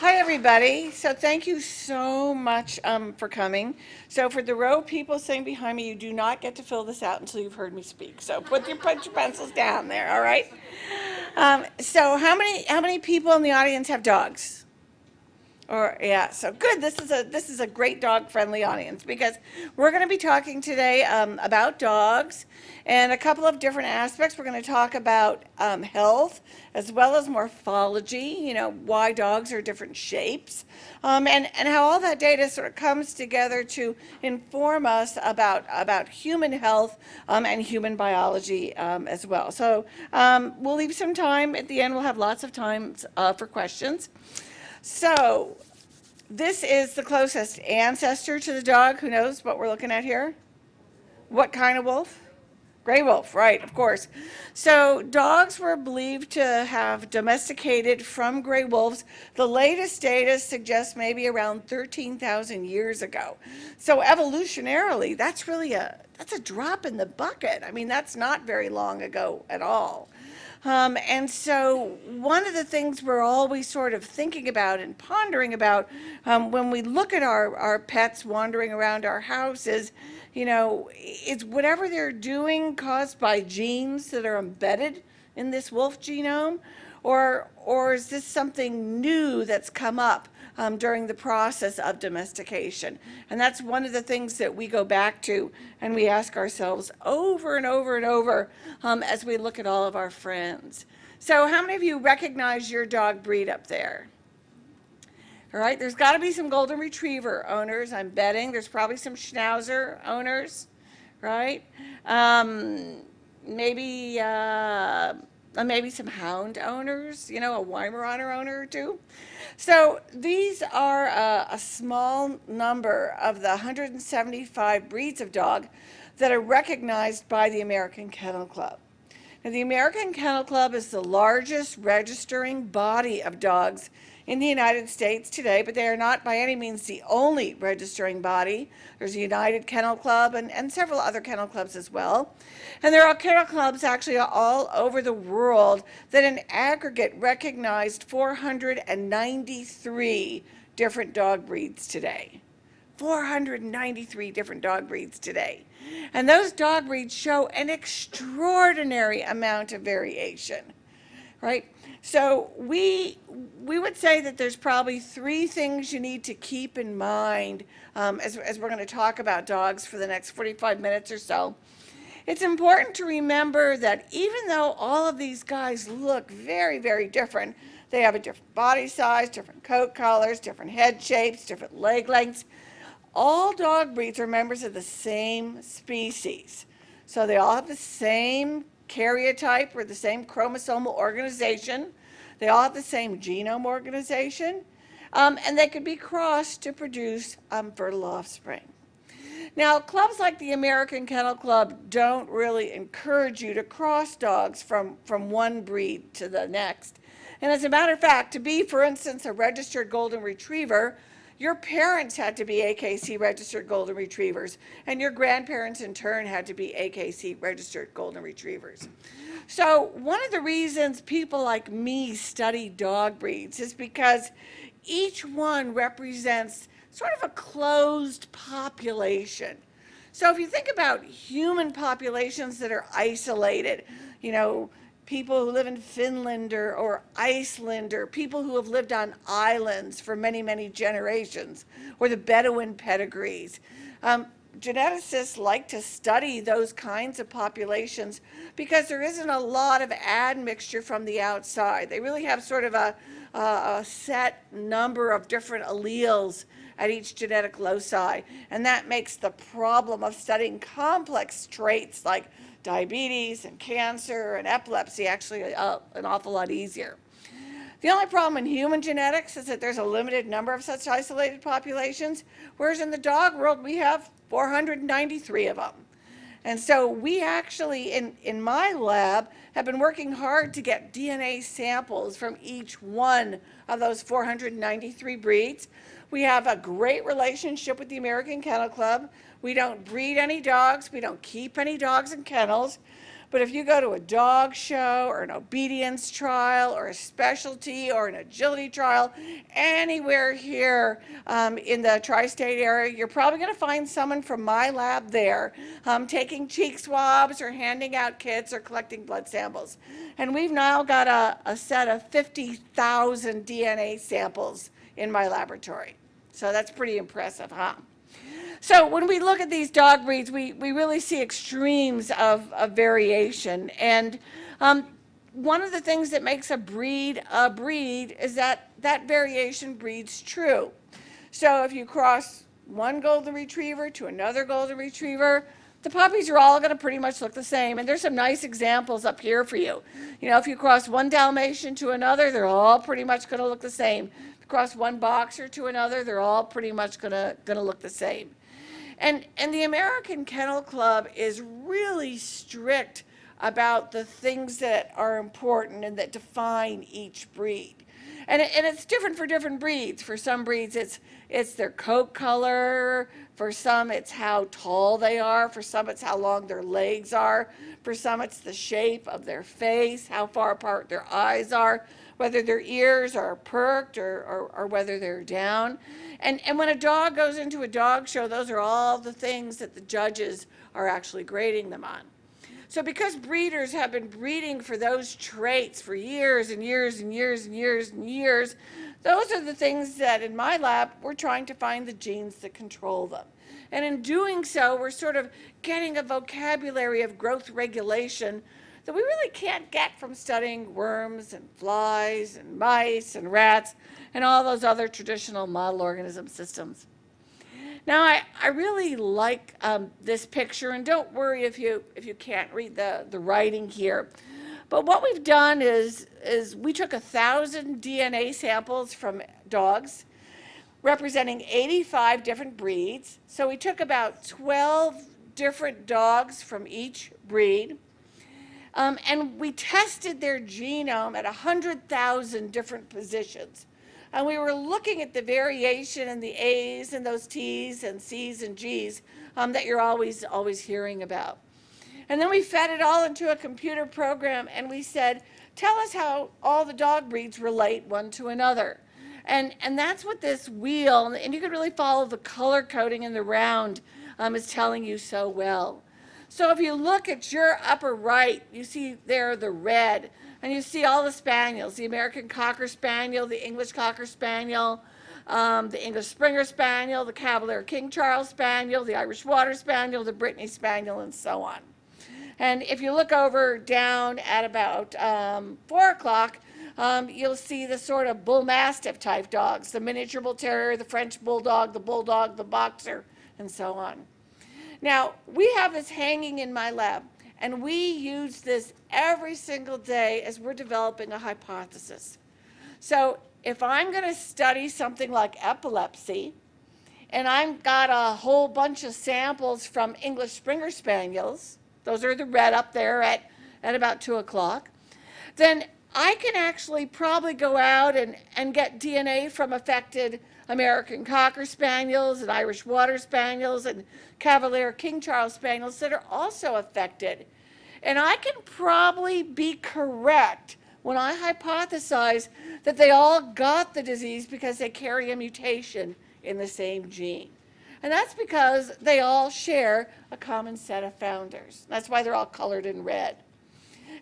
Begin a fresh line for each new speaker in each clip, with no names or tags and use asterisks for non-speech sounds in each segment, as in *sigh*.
Hi, everybody. So thank you so much um, for coming. So for the row of people sitting behind me, you do not get to fill this out until you've heard me speak. So put your, put your pencils down there, all right? Um, so how many, how many people in the audience have dogs? Or yeah, so good. This is a this is a great dog friendly audience because we're going to be talking today um, about dogs and a couple of different aspects. We're going to talk about um, health as well as morphology. You know why dogs are different shapes, um, and and how all that data sort of comes together to inform us about about human health um, and human biology um, as well. So um, we'll leave some time at the end. We'll have lots of time uh, for questions. So this is the closest ancestor to the dog. Who knows what we're looking at here? What kind of wolf? Gray wolf, right, of course. So dogs were believed to have domesticated from gray wolves. The latest data suggests maybe around 13,000 years ago. So evolutionarily, that's really a, that's a drop in the bucket. I mean, that's not very long ago at all. Um, and so one of the things we're always sort of thinking about and pondering about um, when we look at our, our pets wandering around our house is, you know, is whatever they're doing caused by genes that are embedded in this wolf genome? Or, or is this something new that's come up um, during the process of domestication. And that's one of the things that we go back to and we ask ourselves over and over and over um, as we look at all of our friends. So how many of you recognize your dog breed up there? All right, there's got to be some golden retriever owners, I'm betting. There's probably some schnauzer owners, right? Um, maybe uh, Uh, maybe some hound owners, you know, a Weimaraner owner or two. So these are a, a small number of the 175 breeds of dog that are recognized by the American Kennel Club. Now, the American Kennel Club is the largest registering body of dogs in the United States today, but they are not by any means the only registering body. There's a United Kennel Club and, and several other kennel clubs as well. And there are kennel clubs actually all over the world that in aggregate recognized 493 different dog breeds today. 493 different dog breeds today. And those dog breeds show an extraordinary amount of variation, right? So we, we would say that there's probably three things you need to keep in mind um, as, as we're going to talk about dogs for the next 45 minutes or so. It's important to remember that even though all of these guys look very, very different, they have a different body size, different coat colors, different head shapes, different leg lengths. All dog breeds are members of the same species. So they all have the same karyotype or the same chromosomal organization. They all have the same genome organization. Um, and they could be crossed to produce um, fertile offspring. Now, clubs like the American Kennel Club don't really encourage you to cross dogs from, from one breed to the next. And as a matter of fact, to be, for instance, a registered golden retriever, your parents had to be AKC registered golden retrievers, and your grandparents in turn had to be AKC registered golden retrievers. So one of the reasons people like me study dog breeds is because each one represents sort of a closed population. So if you think about human populations that are isolated, you know, people who live in Finland or, or Iceland or people who have lived on islands for many, many generations or the Bedouin pedigrees. Um, geneticists like to study those kinds of populations because there isn't a lot of admixture from the outside. They really have sort of a, a set number of different alleles at each genetic loci. And that makes the problem of studying complex traits like diabetes and cancer and epilepsy actually uh, an awful lot easier. The only problem in human genetics is that there's a limited number of such isolated populations, whereas in the dog world we have 493 of them. And so we actually, in, in my lab, have been working hard to get DNA samples from each one of those 493 breeds. We have a great relationship with the American Kennel Club. We don't breed any dogs. We don't keep any dogs in kennels. But if you go to a dog show or an obedience trial or a specialty or an agility trial, anywhere here um, in the tri-state area, you're probably going to find someone from my lab there um, taking cheek swabs or handing out kits or collecting blood samples. And we've now got a, a set of 50,000 DNA samples in my laboratory. So that's pretty impressive, huh? So when we look at these dog breeds, we, we really see extremes of, of variation. And um, one of the things that makes a breed a breed is that that variation breeds true. So if you cross one golden retriever to another golden retriever, the puppies are all going to pretty much look the same. And there's some nice examples up here for you. You know, if you cross one Dalmatian to another, they're all pretty much going to look the same. If you cross one boxer to another, they're all pretty much going to, going to look the same. And, and the American Kennel Club is really strict about the things that are important and that define each breed. And, it, and it's different for different breeds. For some breeds, it's, it's their coat color. For some, it's how tall they are. For some, it's how long their legs are. For some, it's the shape of their face, how far apart their eyes are, whether their ears are perked or, or, or whether they're down. And, and when a dog goes into a dog show, those are all the things that the judges are actually grading them on. So because breeders have been breeding for those traits for years and years and years and years and years, those are the things that in my lab, we're trying to find the genes that control them. And in doing so, we're sort of getting a vocabulary of growth regulation that we really can't get from studying worms and flies and mice and rats and all those other traditional model organism systems. Now, I, I really like um, this picture, and don't worry if you, if you can't read the, the writing here. But what we've done is, is we took a thousand DNA samples from dogs, representing 85 different breeds. So we took about 12 different dogs from each breed. Um, and we tested their genome at 100,000 different positions. And we were looking at the variation in the A's and those T's and C's and G's um, that you're always, always hearing about. And then we fed it all into a computer program and we said, tell us how all the dog breeds relate one to another. And, and that's what this wheel, and you can really follow the color coding in the round, um, is telling you so well. So if you look at your upper right, you see there the red. And you see all the spaniels, the American Cocker Spaniel, the English Cocker Spaniel, um, the English Springer Spaniel, the Cavalier King Charles Spaniel, the Irish Water Spaniel, the Brittany Spaniel, and so on. And if you look over down at about um, 4 o'clock, um, you'll see the sort of bull mastiff type dogs, the miniature bull terrier, the French bulldog, the bulldog, the boxer, and so on. Now, we have this hanging in my lab. And we use this every single day as we're developing a hypothesis. So if I'm going to study something like epilepsy, and I've got a whole bunch of samples from English Springer Spaniels, those are the red up there at, at about 2 o'clock, then I can actually probably go out and, and get DNA from affected American Cocker Spaniels and Irish Water Spaniels and Cavalier King Charles Spaniels that are also affected. And I can probably be correct when I hypothesize that they all got the disease because they carry a mutation in the same gene. And that's because they all share a common set of founders. That's why they're all colored in red.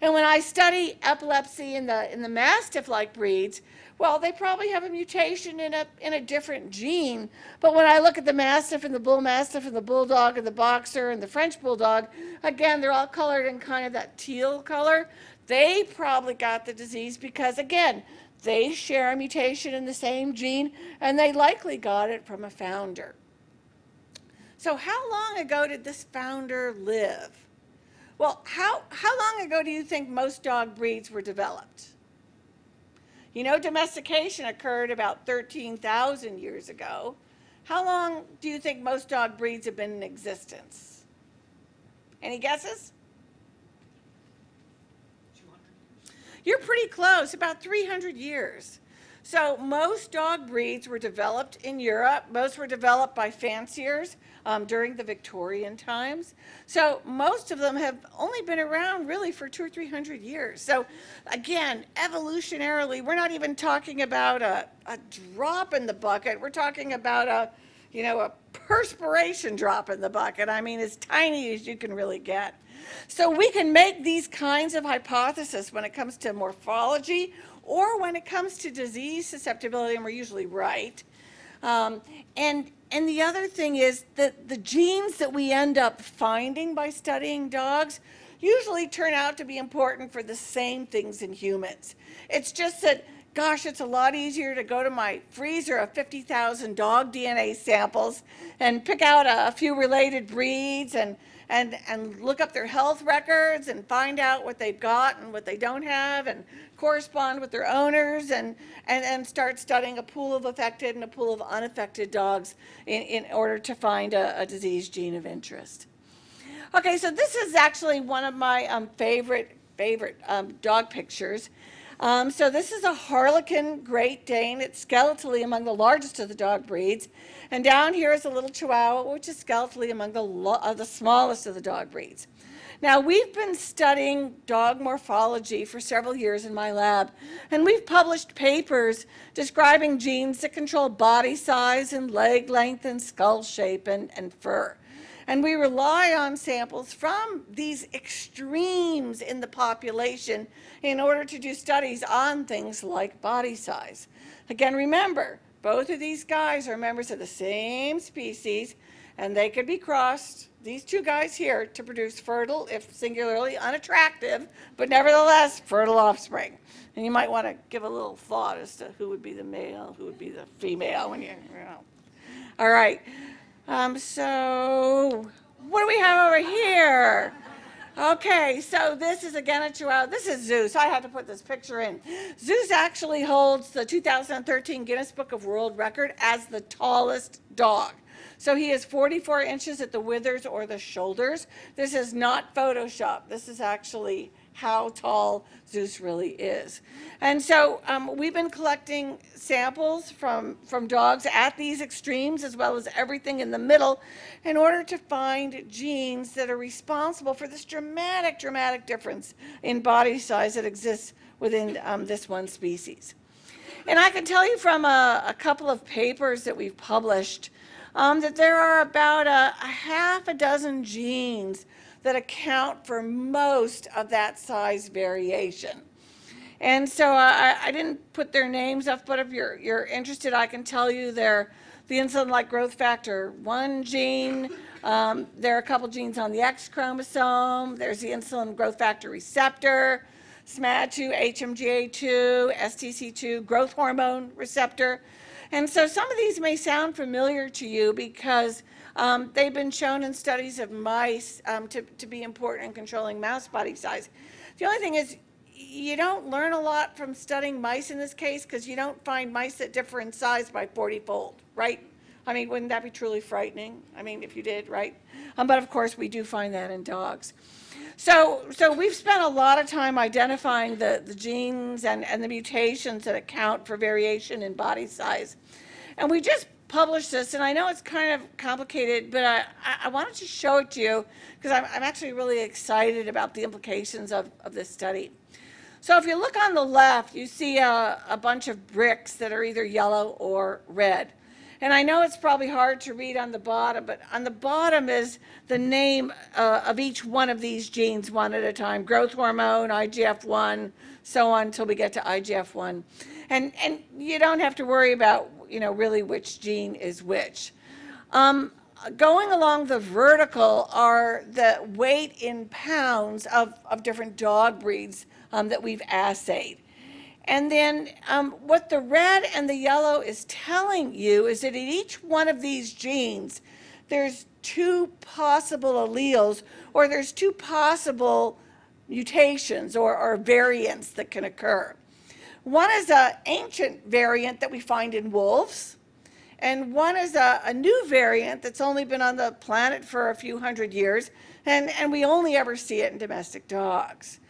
And when I study epilepsy in the, in the Mastiff-like breeds, well, they probably have a mutation in a, in a different gene. But when I look at the Mastiff and the Bull Mastiff and the Bulldog and the Boxer and the French Bulldog, again, they're all colored in kind of that teal color. They probably got the disease because, again, they share a mutation in the same gene, and they likely got it from a founder. So how long ago did this founder live? Well, how, how long ago do you think most dog breeds were developed? You know, domestication occurred about 13,000 years ago. How long do you think most dog breeds have been in existence? Any guesses? You're pretty close, about 300 years. So most dog breeds were developed in Europe. Most were developed by fanciers um, during the Victorian times. So most of them have only been around really for two or three hundred years. So again, evolutionarily, we're not even talking about a, a drop in the bucket. We're talking about a, you know, a perspiration drop in the bucket. I mean, as tiny as you can really get. So we can make these kinds of hypotheses when it comes to morphology or when it comes to disease susceptibility, and we're usually right. Um, and, and the other thing is that the genes that we end up finding by studying dogs usually turn out to be important for the same things in humans. It's just that, gosh, it's a lot easier to go to my freezer of 50,000 dog DNA samples and pick out a, few related breeds and and, and look up their health records and find out what they've got and what they don't have and correspond with their owners and, and, and start studying a pool of affected and a pool of unaffected dogs in, in order to find a, a disease gene of interest. Okay, so this is actually one of my um, favorite, favorite um, dog pictures. Um, so this is a Harlequin Great Dane. It's skeletally among the largest of the dog breeds. And down here is a little Chihuahua, which is skeletally among the, uh, the smallest of the dog breeds. Now, we've been studying dog morphology for several years in my lab, and we've published papers describing genes that control body size and leg length and skull shape and, and fur. And we rely on samples from these extremes in the population in order to do studies on things like body size. Again, remember, both of these guys are members of the same species, and they could be crossed, these two guys here, to produce fertile, if singularly unattractive, but nevertheless fertile offspring. And you might want to give a little thought as to who would be the male, who would be the female when you, you know. All right. Um, so what do we have over here? Okay, so this is again a Chihuahua. This is Zeus. I had to put this picture in. Zeus actually holds the 2013 Guinness Book of World Record as the tallest dog. So he is 44 inches at the withers or the shoulders. This is not Photoshop. This is actually how tall Zeus really is. And so um, we've been collecting samples from, from dogs at these extremes as well as everything in the middle in order to find genes that are responsible for this dramatic, dramatic difference in body size that exists within um, this one species. And I can tell you from a, a couple of papers that we've published um, that there are about a, a half a dozen genes that account for most of that size variation. And so I, I, didn't put their names up, but if you're, you're interested, I can tell you they're the insulin-like growth factor 1 gene. Um, there are a couple genes on the X chromosome. There's the insulin growth factor receptor, SMAD2, HMGA2, STC2, growth hormone receptor. And so some of these may sound familiar to you because um, they've been shown in studies of mice um, to, to be important in controlling mouse body size. The only thing is you don't learn a lot from studying mice in this case because you don't find mice that differ in size by 40-fold, right? I mean, wouldn't that be truly frightening? I mean, if you did, right? Um, but of course, we do find that in dogs. So, so we've spent a lot of time identifying the, the genes and, and the mutations that account for variation in body size. And we just published this, and I know it's kind of complicated, but I, I wanted to show it to you because I'm, I'm actually really excited about the implications of, of this study. So if you look on the left, you see a, a bunch of bricks that are either yellow or red. And I know it's probably hard to read on the bottom, but on the bottom is the name uh, of each one of these genes one at a time, growth hormone, IGF-1, so on until we get to IGF-1. And, and you don't have to worry about you know, really which gene is which. Um, going along the vertical are the weight in pounds of, of different dog breeds um, that we've assayed. And then um, what the red and the yellow is telling you is that in each one of these genes, there's two possible alleles or there's two possible mutations or, or variants that can occur. One is an ancient variant that we find in wolves, and one is a, a, new variant that's only been on the planet for a few hundred years, and, and we only ever see it in domestic dogs.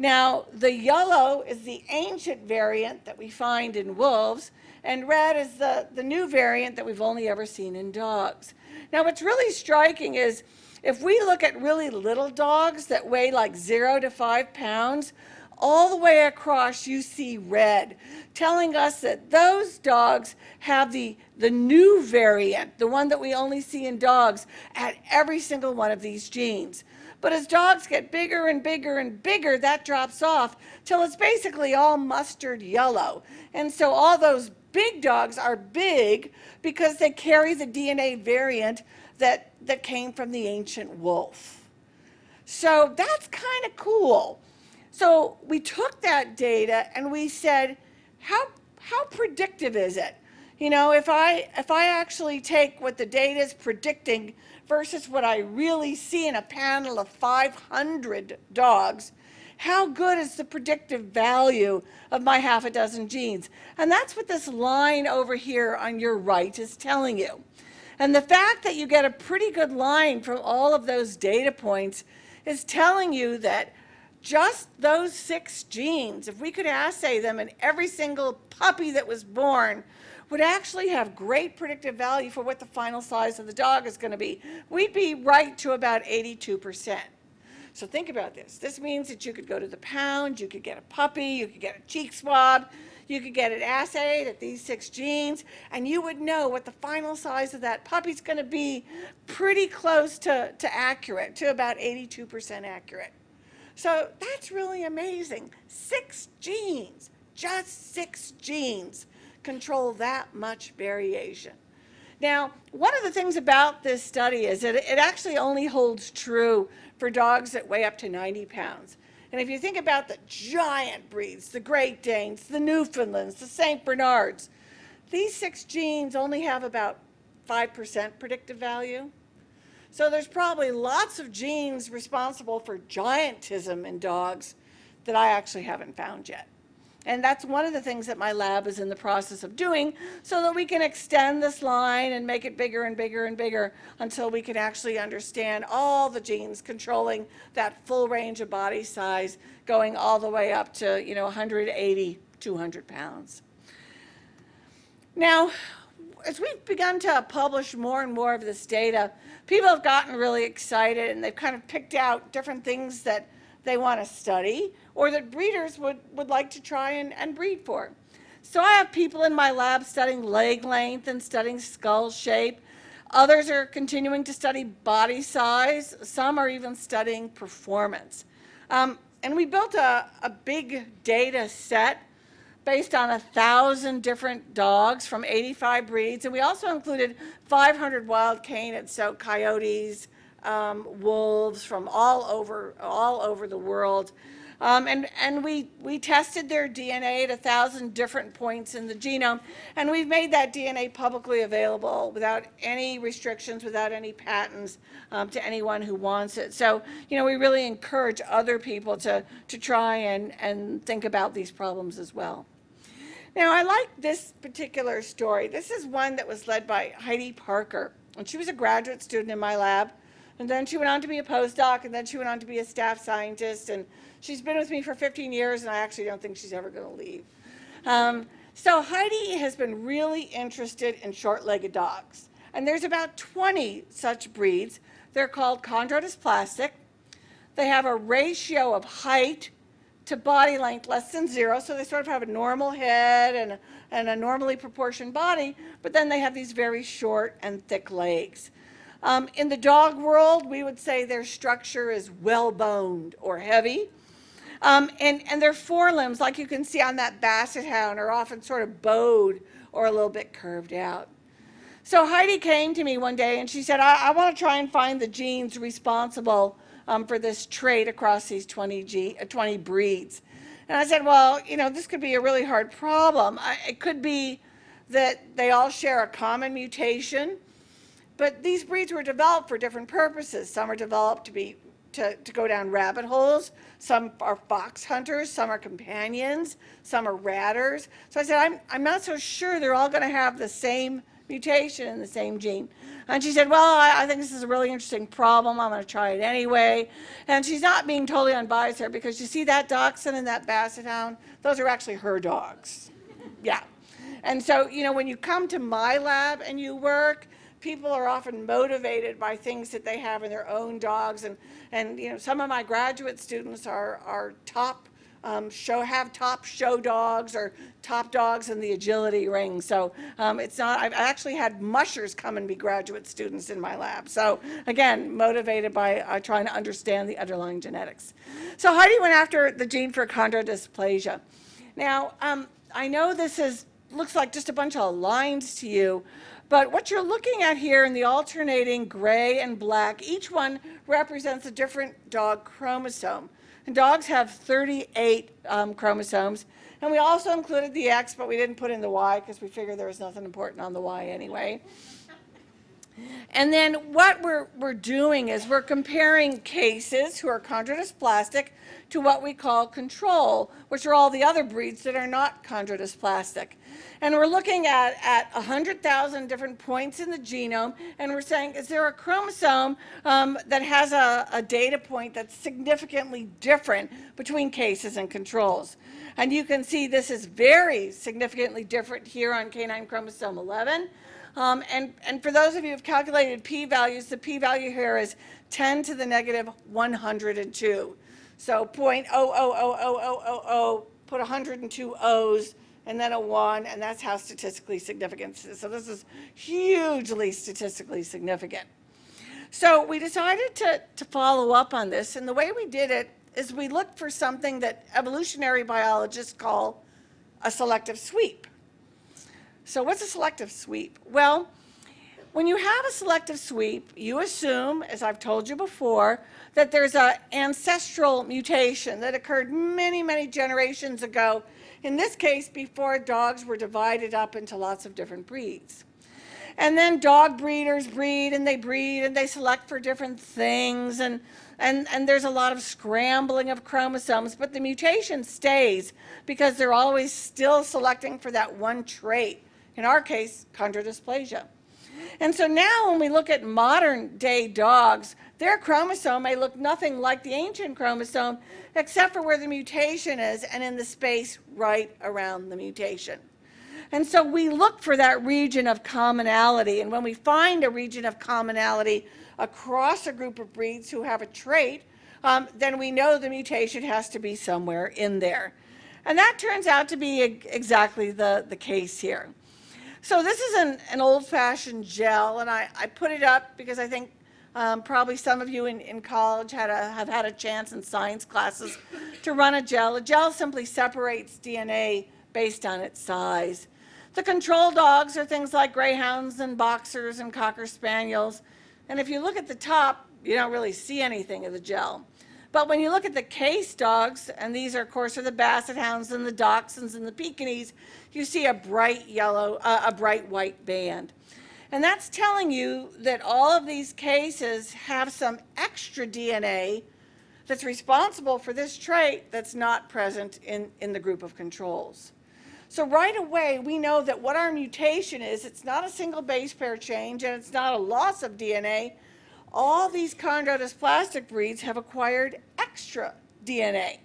Now, the yellow is the ancient variant that we find in wolves, and red is the, the new variant that we've only ever seen in dogs. Now, what's really striking is if we look at really little dogs that weigh like zero to five pounds, all the way across you see red, telling us that those dogs have the, the new variant, the one that we only see in dogs, at every single one of these genes. But as dogs get bigger and bigger and bigger, that drops off till it's basically all mustard yellow. And so all those big dogs are big because they carry the DNA variant that, that came from the ancient wolf. So that's kind of cool. So we took that data and we said, how, how predictive is it? You know, if I, if I actually take what the data is predicting versus what I really see in a panel of 500 dogs, how good is the predictive value of my half a dozen genes? And that's what this line over here on your right is telling you. And the fact that you get a pretty good line from all of those data points is telling you that just those six genes, if we could assay them in every single puppy that was born, would actually have great predictive value for what the final size of the dog is going to be. We'd be right to about 82%. So think about this. This means that you could go to the pound, you could get a puppy, you could get a cheek swab, you could get it assayed at these six genes, and you would know what the final size of that puppy's going to be pretty close to, to accurate, to about 82% accurate. So that's really amazing. Six genes, just six genes control that much variation. Now, one of the things about this study is that it actually only holds true for dogs that weigh up to 90 pounds. And if you think about the giant breeds, the Great Danes, the Newfoundlands, the St. Bernards, these six genes only have about 5% predictive value. So there's probably lots of genes responsible for giantism in dogs that I actually haven't found yet. And that's one of the things that my lab is in the process of doing so that we can extend this line and make it bigger and bigger and bigger until we can actually understand all the genes controlling that full range of body size going all the way up to, you know, 180, 200 pounds. Now, as we've begun to publish more and more of this data, people have gotten really excited and they've kind of picked out different things that they want to study or that breeders would, would like to try and, and breed for. So I have people in my lab studying leg length and studying skull shape. Others are continuing to study body size. Some are even studying performance. Um, and we built a, a big data set based on a thousand different dogs from 85 breeds. And we also included 500 wild canids, so coyotes, um, wolves from all over, all over the world. Um, and and we, we tested their DNA at a thousand different points in the genome, and we've made that DNA publicly available without any restrictions, without any patents um, to anyone who wants it. So, you know, we really encourage other people to, to try and, and think about these problems as well. Now, I like this particular story. This is one that was led by Heidi Parker, and she was a graduate student in my lab. And then she went on to be a postdoc, and then she went on to be a staff scientist. And she's been with me for 15 years, and I actually don't think she's ever going to leave. Um, so Heidi has been really interested in short-legged dogs. And there's about 20 such breeds. They're called chondrodysplastic. They have a ratio of height to body length less than zero, so they sort of have a normal head and and a normally proportioned body, but then they have these very short and thick legs. Um, in the dog world, we would say their structure is well-boned or heavy. Um, and, and their forelimbs, like you can see on that basset hound, are often sort of bowed or a little bit curved out. So Heidi came to me one day and she said, I, I want to try and find the genes responsible um, for this trait across these 20, G, uh, 20 breeds. And I said, well, you know, this could be a really hard problem. I, it could be that they all share a common mutation but these breeds were developed for different purposes. Some are developed to be to, to go down rabbit holes. Some are fox hunters, some are companions, some are ratters. So I said, I'm, I'm not so sure they're all going to have the same mutation in the same gene. And she said, well, I, I think this is a really interesting problem. I'm going to try it anyway. And she's not being totally unbiased here because you see that dachshund and that basset hound? Those are actually her dogs. Yeah. And so, you know, when you come to my lab and you work, people are often motivated by things that they have in their own dogs. And, and you know, some of my graduate students are, are top um, show have top show dogs or top dogs in the agility ring. So um, it's not, I've actually had mushers come and be graduate students in my lab. So again, motivated by uh, trying to understand the underlying genetics. So Heidi went after the gene for chondrodysplasia. Now, um, I know this is, looks like just a bunch of lines to you, but what you're looking at here in the alternating gray and black, each one represents a different dog chromosome. And dogs have 38 um, chromosomes. And we also included the X, but we didn't put in the Y because we figured there was nothing important on the Y anyway. And then what we're, we're doing is we're comparing cases who are chondrodysplastic to what we call control, which are all the other breeds that are not chondrodysplastic. And we're looking at, at 100,000 different points in the genome, and we're saying, is there a chromosome um, that has a, a data point that's significantly different between cases and controls? And you can see this is very significantly different here on canine chromosome 11. Um, and, and for those of you who have calculated p-values, the p-value here is 10 to the negative 102. So 0.000000, put 102 O's, and then a 1, and that's how statistically significant this is. So this is hugely statistically significant. So we decided to, to follow up on this, and the way we did it is we looked for something that evolutionary biologists call a selective sweep. So what's a selective sweep? Well, when you have a selective sweep, you assume, as I've told you before, that there's an ancestral mutation that occurred many, many generations ago, in this case, before dogs were divided up into lots of different breeds. And then dog breeders breed and they breed and they select for different things and, and, and there's a lot of scrambling of chromosomes, but the mutation stays because they're always still selecting for that one trait in our case, chondrodysplasia. And so now when we look at modern day dogs, their chromosome may look nothing like the ancient chromosome, except for where the mutation is and in the space right around the mutation. And so we look for that region of commonality. And when we find a region of commonality across a group of breeds who have a trait, um, then we know the mutation has to be somewhere in there. And that turns out to be exactly the, the case here. So this is an, an old-fashioned gel, and I, I put it up because I think um, probably some of you in, in college had a, have had a chance in science classes to run a gel. A gel simply separates DNA based on its size. The control dogs are things like greyhounds and boxers and cocker spaniels. And if you look at the top, you don't really see anything of the gel. But when you look at the case dogs, and these are, of course, are the basset hounds and the dachshunds and the Pekingese, you see a bright yellow, uh, a bright white band. And that's telling you that all of these cases have some extra DNA that's responsible for this trait that's not present in, in the group of controls. So right away, we know that what our mutation is, it's not a single base pair change and it's not a loss of DNA, all these chondrodysplastic breeds have acquired extra DNA.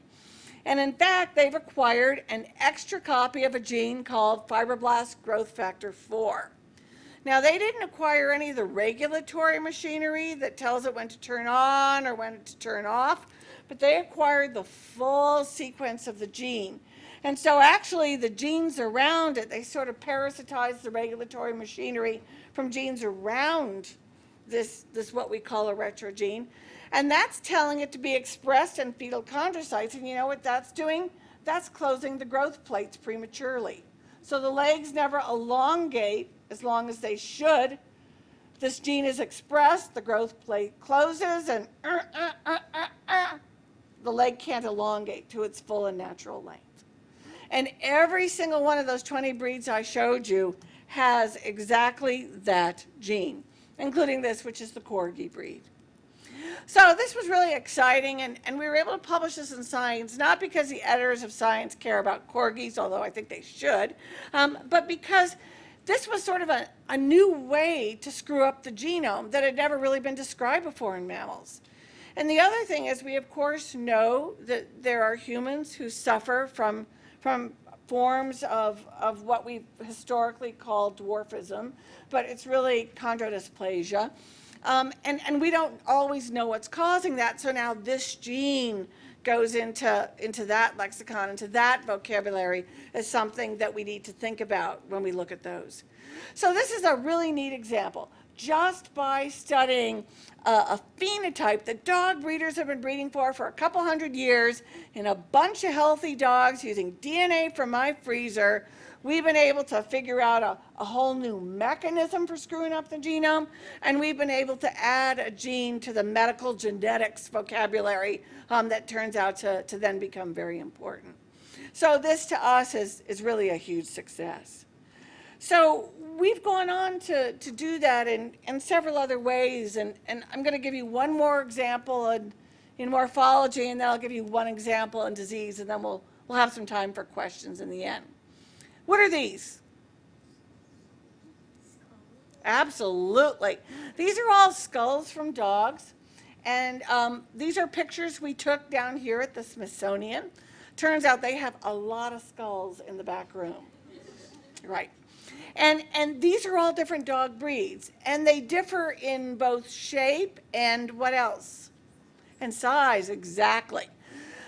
And in fact, they've acquired an extra copy of a gene called fibroblast growth factor 4. Now, they didn't acquire any of the regulatory machinery that tells it when to turn on or when to turn off, but they acquired the full sequence of the gene. And so actually the genes around it, they sort of parasitize the regulatory machinery from genes around this, this what we call a retrogene. And that's telling it to be expressed in fetal chondrocytes. And you know what that's doing? That's closing the growth plates prematurely. So the legs never elongate as long as they should. This gene is expressed, the growth plate closes, and uh, uh, uh, uh, uh the leg can't elongate to its full and natural length. And every single one of those 20 breeds I showed you has exactly that gene including this, which is the Corgi breed. So this was really exciting, and, and we were able to publish this in Science, not because the editors of Science care about corgis, although I think they should, um, but because this was sort of a, a new way to screw up the genome that had never really been described before in mammals. And the other thing is we of course know that there are humans who suffer from, from forms of, of what we historically call dwarfism, but it's really chondrodysplasia. Um, and, and we don't always know what's causing that, so now this gene goes into, into that lexicon, into that vocabulary as something that we need to think about when we look at those. So this is a really neat example. Just by studying uh, a phenotype that dog breeders have been breeding for for a couple hundred years in a bunch of healthy dogs using DNA from my freezer, we've been able to figure out a, a, whole new mechanism for screwing up the genome, and we've been able to add a gene to the medical genetics vocabulary um, that turns out to, to then become very important. So this to us is, is really a huge success. So we've gone on to, to do that in, in several other ways, and, and I'm going to give you one more example in, in morphology, and then I'll give you one example in disease, and then we'll, we'll have some time for questions in the end. What are these? Absolutely. These are all skulls from dogs. And um, these are pictures we took down here at the Smithsonian. Turns out they have a lot of skulls in the back room. Right. And, and these are all different dog breeds. And they differ in both shape and what else? And size, exactly.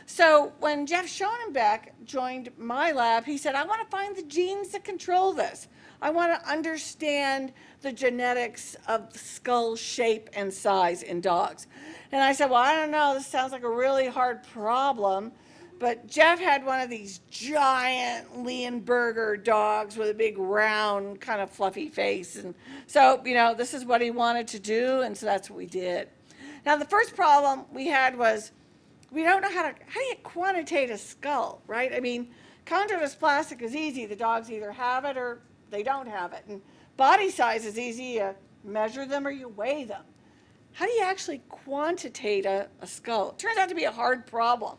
So when Jeff Schoenebeck joined my lab, he said, I want to find the genes that control this. I want to understand the genetics of skull shape and size in dogs. And I said, well, I don't know, this sounds like a really hard problem. But Jeff had one of these giant Leonberger dogs with a big round kind of fluffy face. And so, you know, this is what he wanted to do. And so that's what we did. Now, the first problem we had was we don't know how to, how do you quantitate a skull, right? I mean, chondrodysplastic is easy. The dogs either have it or they don't have it. And body size is easy. You measure them or you weigh them. How do you actually quantitate a, a skull? It turns out to be a hard problem.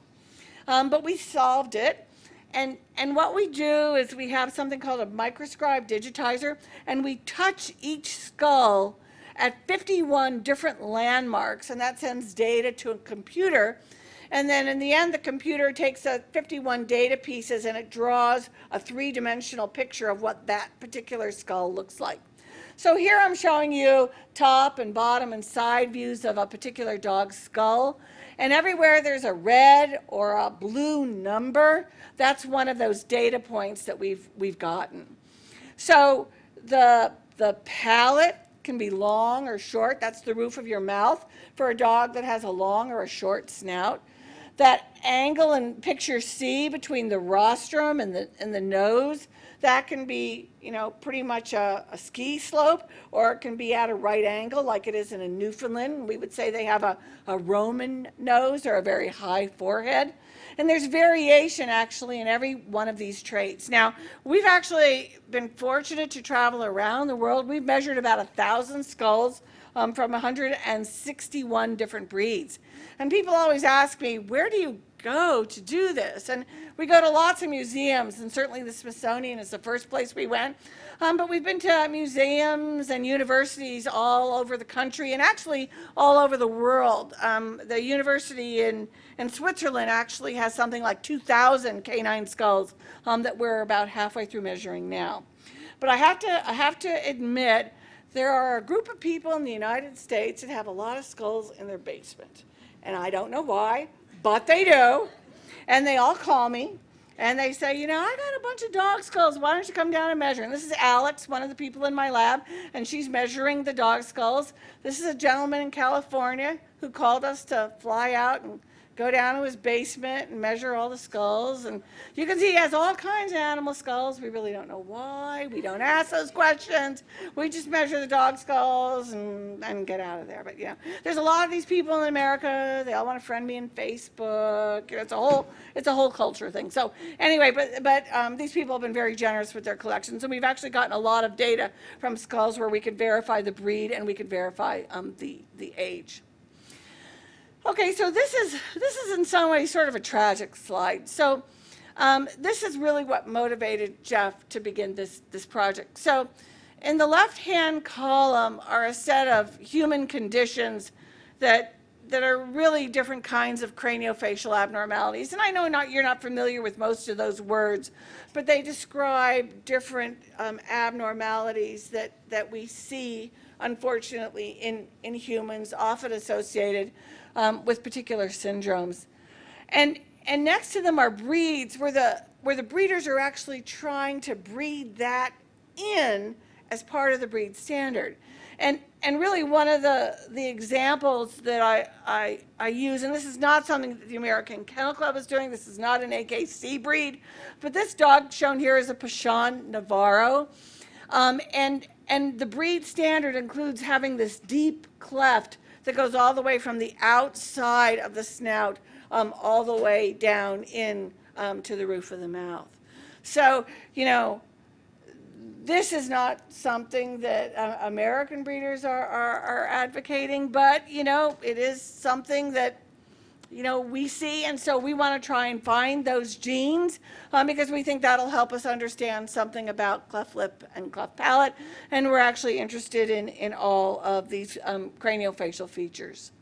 Um, but we solved it. And, and what we do is we have something called a microscribe digitizer, and we touch each skull at 51 different landmarks, and that sends data to a computer. And then in the end, the computer takes a 51 data pieces and it draws a three-dimensional picture of what that particular skull looks like. So here I'm showing you top and bottom and side views of a particular dog's skull. And everywhere there's a red or a blue number, that's one of those data points that we've, we've gotten. So the, the palate can be long or short. That's the roof of your mouth for a dog that has a long or a short snout. That angle in picture C between the rostrum and the, and the nose that can be, you know, pretty much a, a, ski slope, or it can be at a right angle like it is in a Newfoundland. We would say they have a, a Roman nose or a very high forehead. And there's variation actually in every one of these traits. Now, we've actually been fortunate to travel around the world. We've measured about a thousand skulls um, from 161 different breeds. And people always ask me, where do you go to do this? And we go to lots of museums, and certainly the Smithsonian is the first place we went. Um, but we've been to museums and universities all over the country and actually all over the world. Um, the university in, in Switzerland actually has something like 2,000 canine skulls um, that we're about halfway through measuring now. But I have to, I have to admit, there are a group of people in the United States that have a lot of skulls in their basement. And I don't know why, but they do. And they all call me and they say, you know, I got a bunch of dog skulls. Why don't you come down and measure? And this is Alex, one of the people in my lab, and she's measuring the dog skulls. This is a gentleman in California who called us to fly out and go down to his basement and measure all the skulls. And you can see he has all kinds of animal skulls. We really don't know why. We don't ask those questions. We just measure the dog skulls and, and get out of there. But yeah, there's a lot of these people in America. They all want to friend me in Facebook. It's a whole, it's a whole culture thing. So anyway, but, but um, these people have been very generous with their collections. And we've actually gotten a lot of data from skulls where we could verify the breed and we could verify um, the, the age. Okay, so this is, this is in some ways sort of a tragic slide. So um, this is really what motivated Jeff to begin this, this project. So in the left-hand column are a set of human conditions that, that are really different kinds of craniofacial abnormalities. And I know not, you're not familiar with most of those words, but they describe different um, abnormalities that, that we see, unfortunately, in, in humans, often associated um, with particular syndromes. And, and next to them are breeds where the, where the breeders are actually trying to breed that in as part of the breed standard. And, and really one of the, the examples that I, I, I use, and this is not something that the American Kennel Club is doing, this is not an AKC breed, but this dog shown here is a Pachón Navarro. Um, and, and the breed standard includes having this deep cleft that goes all the way from the outside of the snout um, all the way down in um, to the roof of the mouth. So, you know, this is not something that uh, American breeders are, are, are advocating, but, you know, it is something that, you know, we see, and so we want to try and find those genes um, because we think that'll help us understand something about cleft lip and cleft palate, and we're actually interested in, in all of these um, craniofacial features.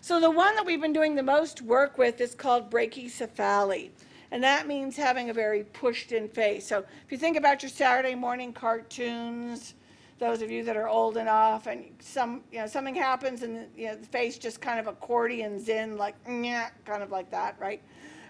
So the one that we've been doing the most work with is called brachycephaly. And that means having a very pushed in face. So if you think about your Saturday morning cartoons, those of you that are old enough and some, you know, something happens and you know, the face just kind of accordions in like, kind of like that, right?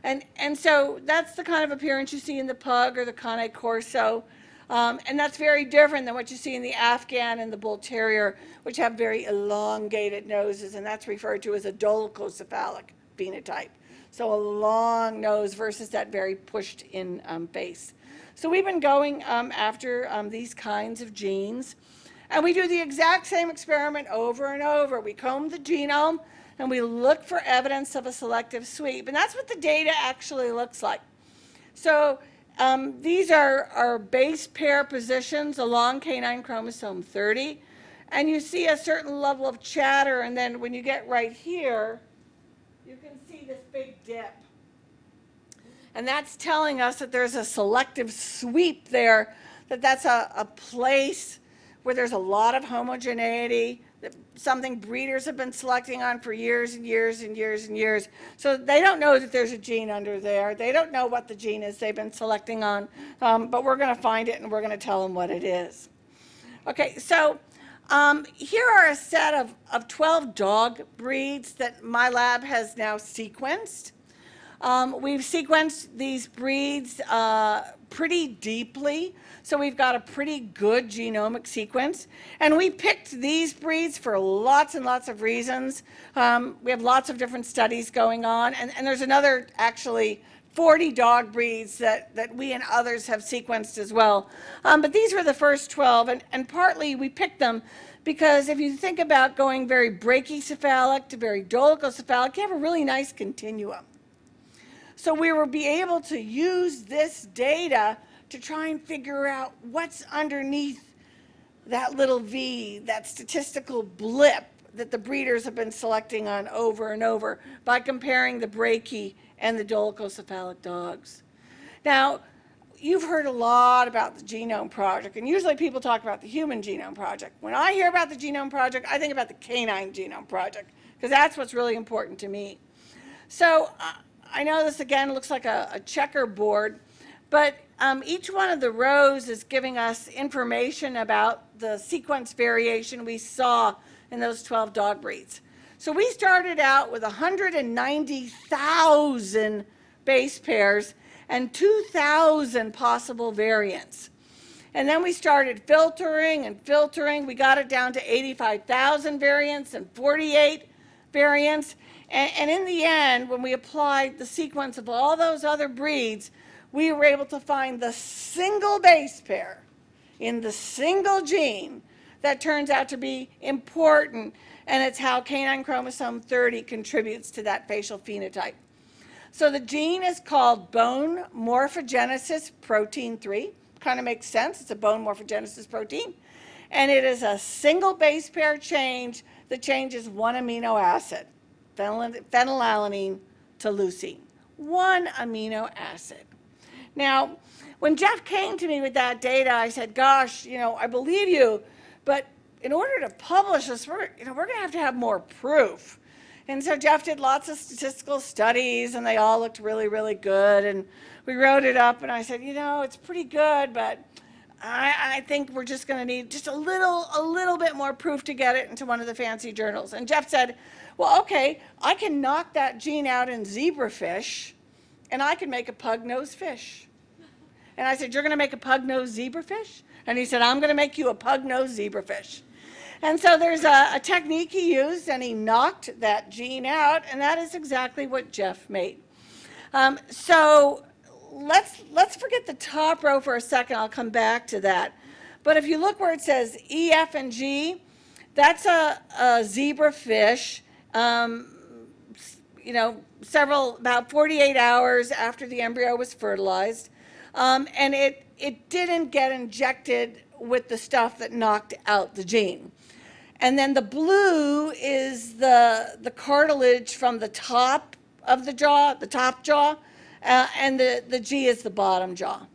And, and so that's the kind of appearance you see in the pug or the Cane Corso. Um, and that's very different than what you see in the Afghan and the Bull Terrier, which have very elongated noses, and that's referred to as a dolichocephalic phenotype. So a long nose versus that very pushed in um, face. So we've been going um, after um, these kinds of genes. And we do the exact same experiment over and over. We comb the genome and we look for evidence of a selective sweep. And that's what the data actually looks like. So um, these are, are base pair positions along canine chromosome 30. And you see a certain level of chatter. And then when you get right here, you can see this big dip. And that's telling us that there's a selective sweep there, that that's a, a place where there's a lot of homogeneity, that something breeders have been selecting on for years and years and years and years. So they don't know that there's a gene under there. They don't know what the gene is they've been selecting on, um, but we're going to find it and we're going to tell them what it is. Okay, so um, here are a set of, of 12 dog breeds that my lab has now sequenced. Um, we've sequenced these breeds uh, pretty deeply, so we've got a pretty good genomic sequence. And we picked these breeds for lots and lots of reasons. Um, we have lots of different studies going on, and, and there's another actually 40 dog breeds that, that we and others have sequenced as well. Um, but these were the first 12, and, and partly we picked them because if you think about going very brachycephalic to very dolichocephalic, you have a really nice continuum. So we will be able to use this data to try and figure out what's underneath that little V, that statistical blip that the breeders have been selecting on over and over by comparing the brachy and the dolichocephalic dogs. Now, you've heard a lot about the Genome Project, and usually people talk about the Human Genome Project. When I hear about the Genome Project, I think about the Canine Genome Project, because that's what's really important to me. So uh, I know this again looks like a, a checkerboard, but um, each one of the rows is giving us information about the sequence variation we saw in those 12 dog breeds. So we started out with 190,000 base pairs and 2,000 possible variants. And then we started filtering and filtering. We got it down to 85,000 variants and 48 variants. And, and, in the end, when we applied the sequence of all those other breeds, we were able to find the single base pair in the single gene that turns out to be important, and it's how canine chromosome 30 contributes to that facial phenotype. So the gene is called bone morphogenesis protein 3. Kind of makes sense. It's a bone morphogenesis protein. And it is a single base pair change that changes one amino acid, phenylalanine to leucine. One amino acid. Now, when Jeff came to me with that data, I said, gosh, you know, I believe you, but in order to publish this, we're, you know, we're going to have to have more proof. And so Jeff did lots of statistical studies and they all looked really, really good. And we wrote it up and I said, you know, it's pretty good, but I, I think we're just going to need just a little, a little bit more proof to get it into one of the fancy journals. And Jeff said, well, okay, I can knock that gene out in zebrafish and I can make a pug-nosed fish. And I said, you're going to make a pug-nosed zebrafish? And he said, I'm going to make you a pug-nosed zebrafish. And so there's a, a, technique he used, and he knocked that gene out, and that is exactly what Jeff made. Um, so let's, let's forget the top row for a second. I'll come back to that. But if you look where it says E, F, and G, that's a, a zebra fish, um, you know, several, about 48 hours after the embryo was fertilized. Um, and it, it didn't get injected with the stuff that knocked out the gene. And then the blue is the, the cartilage from the top of the jaw, the top jaw, uh, and the, the G is the bottom jaw.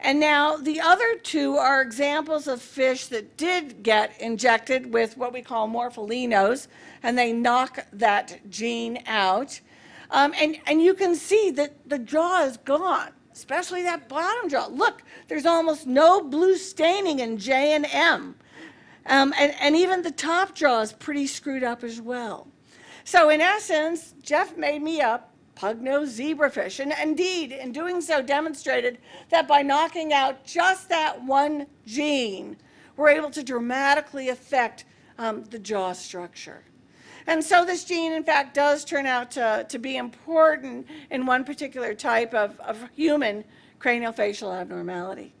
And now the other two are examples of fish that did get injected with what we call morpholinos, and they knock that gene out. Um, and, and you can see that the jaw is gone, especially that bottom jaw. Look, there's almost no blue staining in J and M. Um, and, and even the top jaw is pretty screwed up as well. So in essence, Jeff made me up pug-nosed zebrafish. And indeed, in doing so, demonstrated that by knocking out just that one gene, we're able to dramatically affect um, the jaw structure. And so this gene, in fact, does turn out to, to be important in one particular type of, of human craniofacial abnormality.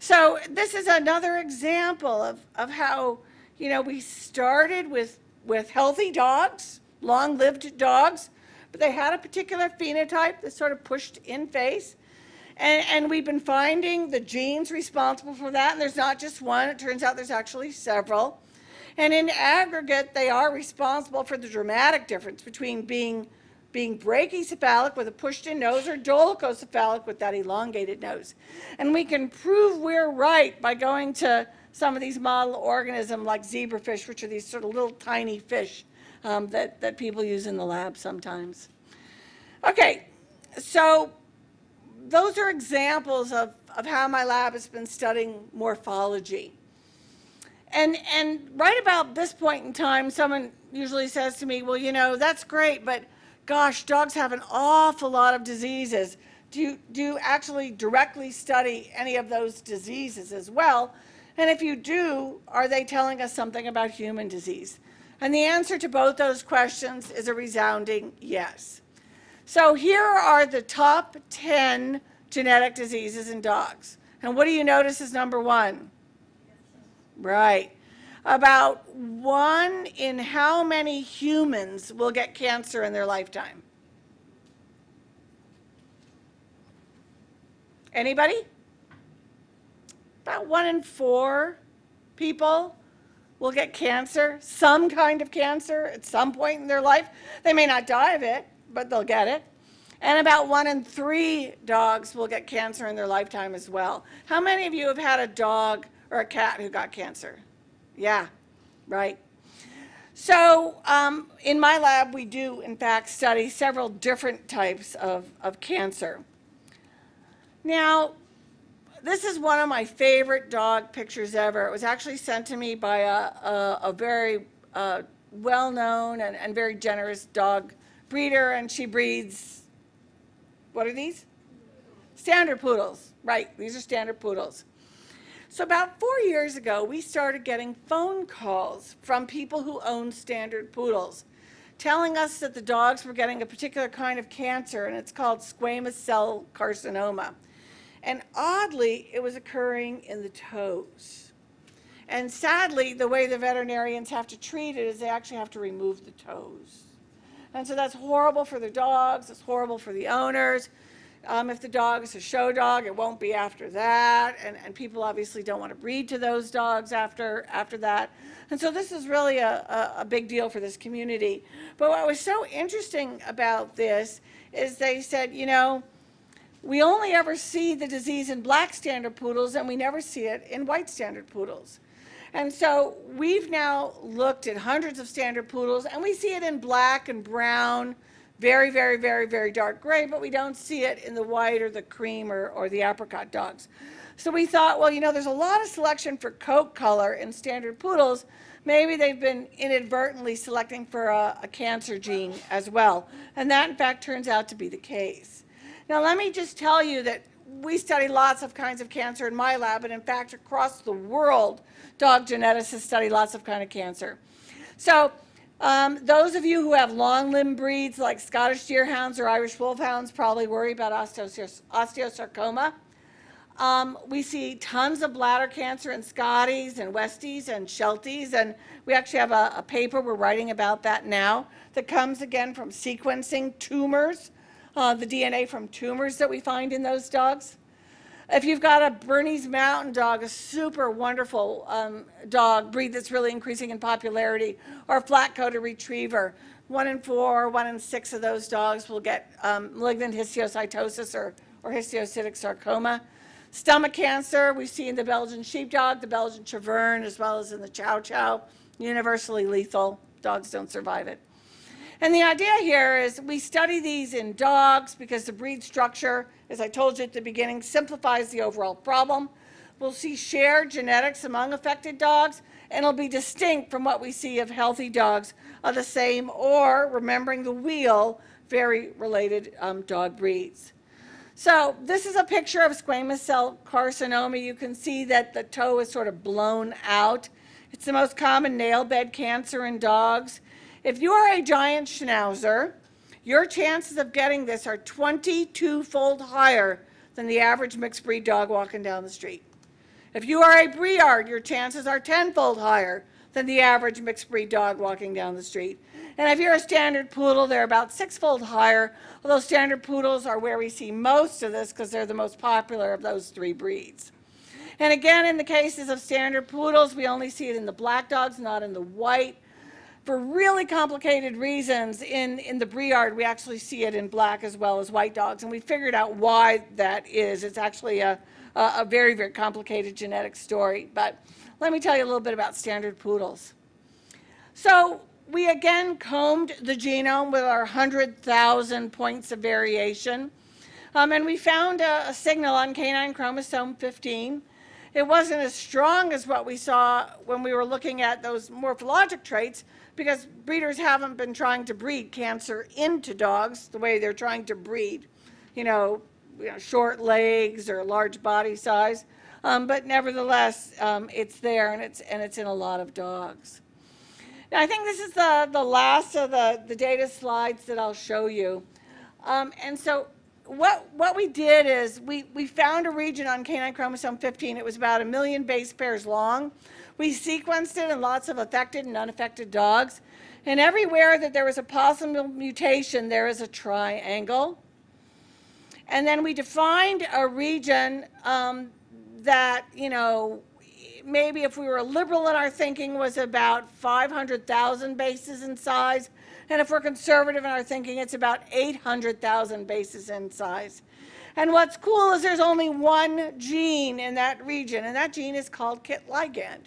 So this is another example of, of how, you know, we started with, with healthy dogs, long-lived dogs, but they had a particular phenotype that sort of pushed in face. And, and we've been finding the genes responsible for that, and there's not just one, it turns out there's actually several. And in aggregate, they are responsible for the dramatic difference between being being brachycephalic with a pushed-in nose or dolichocephalic with that elongated nose. And we can prove we're right by going to some of these model organisms like zebrafish, which are these sort of little tiny fish um, that, that people use in the lab sometimes. Okay, so those are examples of, of how my lab has been studying morphology. And, and right about this point in time, someone usually says to me, well, you know, that's great, but gosh, dogs have an awful lot of diseases. Do you, do you actually directly study any of those diseases as well? And if you do, are they telling us something about human disease? And the answer to both those questions is a resounding yes. So here are the top 10 genetic diseases in dogs. And what do you notice is number one? Right about one in how many humans will get cancer in their lifetime? Anybody? About one in four people will get cancer, some kind of cancer at some point in their life. They may not die of it, but they'll get it. And about one in three dogs will get cancer in their lifetime as well. How many of you have had a dog or a cat who got cancer? Yeah, right. So um, in my lab, we do, in fact, study several different types of, of cancer. Now, this is one of my favorite dog pictures ever. It was actually sent to me by a, a, a very uh, well-known and, and very generous dog breeder, and she breeds, what are these? Standard poodles, right, these are standard poodles. So about four years ago, we started getting phone calls from people who own standard poodles telling us that the dogs were getting a particular kind of cancer and it's called squamous cell carcinoma. And oddly, it was occurring in the toes. And sadly, the way the veterinarians have to treat it is they actually have to remove the toes. And so that's horrible for the dogs, it's horrible for the owners, um, if the dog is a show dog, it won't be after that. And, and people obviously don't want to breed to those dogs after, after that. And so this is really a, a, a big deal for this community. But what was so interesting about this is they said, you know, we only ever see the disease in black standard poodles and we never see it in white standard poodles. And so we've now looked at hundreds of standard poodles and we see it in black and brown, very, very, very, very dark gray, but we don't see it in the white or the cream or, or the apricot dogs. So we thought, well, you know, there's a lot of selection for coat color in standard poodles. Maybe they've been inadvertently selecting for a, a cancer gene as well. And that, in fact, turns out to be the case. Now, let me just tell you that we study lots of kinds of cancer in my lab, and in fact, across the world, dog geneticists study lots of kind of cancer. So um, those of you who have long limb breeds like Scottish Deerhounds or Irish Wolfhounds probably worry about osteosarcoma. Um, we see tons of bladder cancer in Scotties and Westies and Shelties, and we actually have a, a paper we're writing about that now that comes again from sequencing tumors, uh, the DNA from tumors that we find in those dogs. If you've got a Bernese Mountain Dog, a super wonderful um, dog breed that's really increasing in popularity, or a flat-coated retriever, one in four, one in six of those dogs will get um, malignant histiocytosis or, or histiocytic sarcoma. Stomach cancer, we see in the Belgian sheepdog, the Belgian Tervuren, as well as in the Chow Chow, universally lethal. Dogs don't survive it. And the idea here is we study these in dogs because the breed structure, as I told you at the beginning, simplifies the overall problem. We'll see shared genetics among affected dogs, and it'll be distinct from what we see of healthy dogs of the same or, remembering the wheel, very related um, dog breeds. So this is a picture of squamous cell carcinoma. You can see that the toe is sort of blown out. It's the most common nail bed cancer in dogs. If you are a giant schnauzer, your chances of getting this are 22-fold higher than the average mixed breed dog walking down the street. If you are a Briard, your chances are tenfold higher than the average mixed breed dog walking down the street. And if you're a standard poodle, they're about sixfold higher, although standard poodles are where we see most of this because they're the most popular of those three breeds. And again, in the cases of standard poodles, we only see it in the black dogs, not in the white. For really complicated reasons, in, in the Briard, we actually see it in black as well as white dogs, and we figured out why that is. It's actually a, a, a very, very complicated genetic story. But let me tell you a little bit about standard poodles. So we again combed the genome with our 100,000 points of variation. Um, and we found a, a, signal on canine chromosome 15. It wasn't as strong as what we saw when we were looking at those morphologic traits because breeders haven't been trying to breed cancer into dogs the way they're trying to breed, you know, you know short legs or large body size. Um, but nevertheless, um, it's there and it's, and it's in a lot of dogs. Now, I think this is the, the last of the, the data slides that I'll show you. Um, and so what, what we did is we, we found a region on canine chromosome 15. It was about a million base pairs long. We sequenced it in lots of affected and unaffected dogs. And everywhere that there was a possible mutation, there is a triangle. And then we defined a region um, that, you know, maybe if we were liberal in our thinking was about 500,000 bases in size. And if we're conservative in our thinking, it's about 800,000 bases in size. And what's cool is there's only one gene in that region, and that gene is called KIT ligand.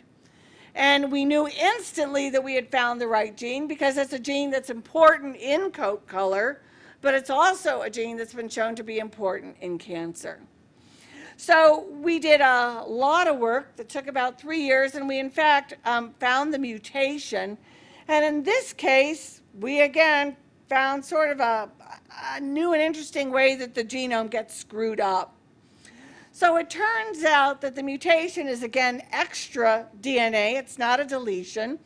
And we knew instantly that we had found the right gene because it's a gene that's important in coat color, but it's also a gene that's been shown to be important in cancer. So we did a lot of work that took about three years, and we in fact um, found the mutation. And in this case, we again found sort of a, a new and interesting way that the genome gets screwed up. So it turns out that the mutation is again extra DNA. It's not a deletion.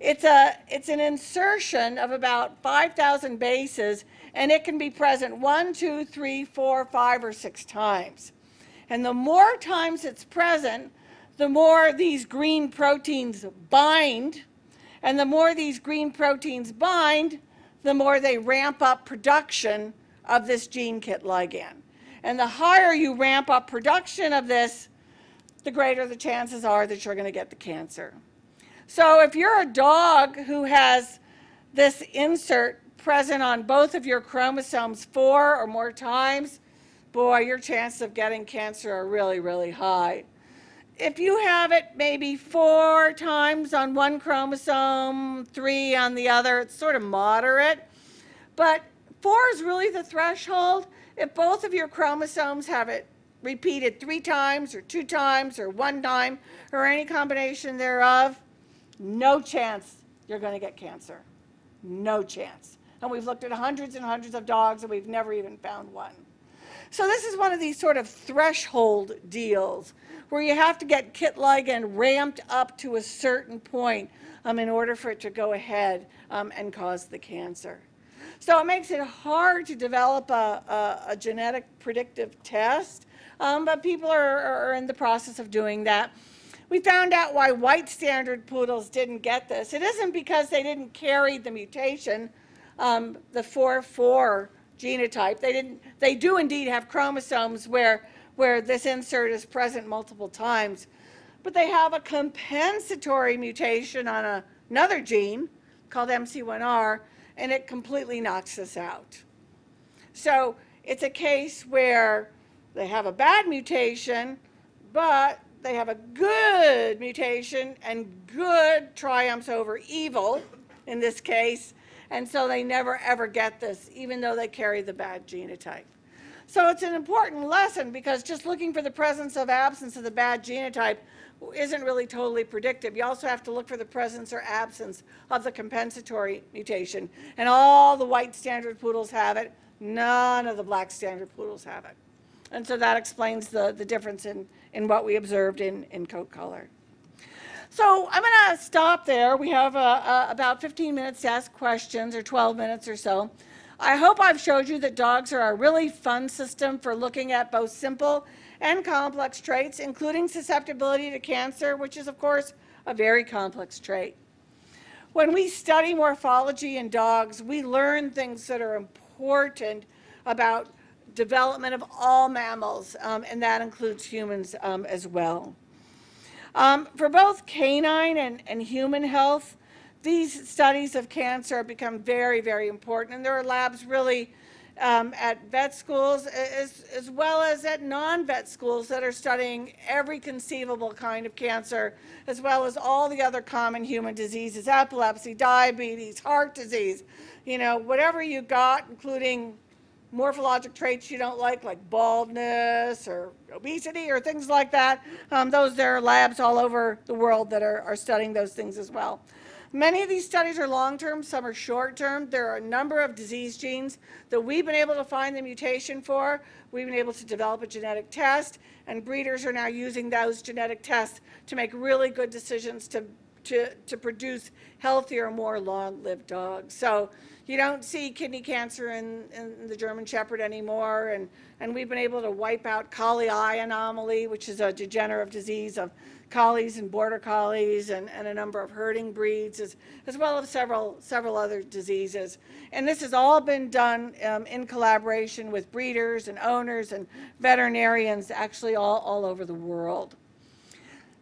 It's, a, it's an insertion of about 5,000 bases, and it can be present one, two, three, four, five, or six times. And the more times it's present, the more these green proteins bind. And the more these green proteins bind, the more they ramp up production of this gene kit ligand. And the higher you ramp up production of this, the greater the chances are that you're going to get the cancer. So if you're a dog who has this insert present on both of your chromosomes four or more times, boy, your chances of getting cancer are really, really high. If you have it maybe four times on one chromosome, three on the other, it's sort of moderate. But four is really the threshold. If both of your chromosomes have it repeated three times or two times or one time or any combination thereof, no chance you're going to get cancer. No chance. And we've looked at hundreds and hundreds of dogs and we've never even found one. So this is one of these sort of threshold deals where you have to get kit ligand ramped up to a certain point um, in order for it to go ahead um, and cause the cancer. So it makes it hard to develop a, a, a genetic predictive test, um, but people are, are in the process of doing that. We found out why white standard poodles didn't get this. It isn't because they didn't carry the mutation, um, the 4-4 genotype. They, didn't, they do indeed have chromosomes where, where this insert is present multiple times, but they have a compensatory mutation on a, another gene called MC1R, and it completely knocks us out. So it's a case where they have a bad mutation, but they have a good mutation and good triumphs over evil in this case, and so they never ever get this, even though they carry the bad genotype. So it's an important lesson because just looking for the presence of absence of the bad genotype isn't really totally predictive. You also have to look for the presence or absence of the compensatory mutation. And all the white standard poodles have it. None of the black standard poodles have it. And so that explains the, the difference in, in what we observed in, in coat color. So I'm going to stop there. We have uh, uh, about 15 minutes to ask questions or 12 minutes or so. I hope I've showed you that dogs are a really fun system for looking at both simple and complex traits, including susceptibility to cancer, which is, of course, a very complex trait. When we study morphology in dogs, we learn things that are important about development of all mammals, um, and that includes humans um, as well. Um, for both canine and, and human health, these studies of cancer have become very, very important, and there are labs really um, at vet schools as, as well as at non-vet schools that are studying every conceivable kind of cancer, as well as all the other common human diseases, epilepsy, diabetes, heart disease, you know, whatever you got, including morphologic traits you don't like, like baldness or obesity or things like that. Um, those, there are labs all over the world that are, are studying those things as well. Many of these studies are long-term, some are short-term. There are a number of disease genes that we've been able to find the mutation for. We've been able to develop a genetic test, and breeders are now using those genetic tests to make really good decisions to, to, to produce healthier, more long-lived dogs. So you don't see kidney cancer in, in the German Shepherd anymore, and, and we've been able to wipe out collie eye anomaly, which is a degenerative disease of collies and border collies and, and a number of herding breeds, as, as well as several, several other diseases. And this has all been done um, in collaboration with breeders and owners and veterinarians actually all, all over the world.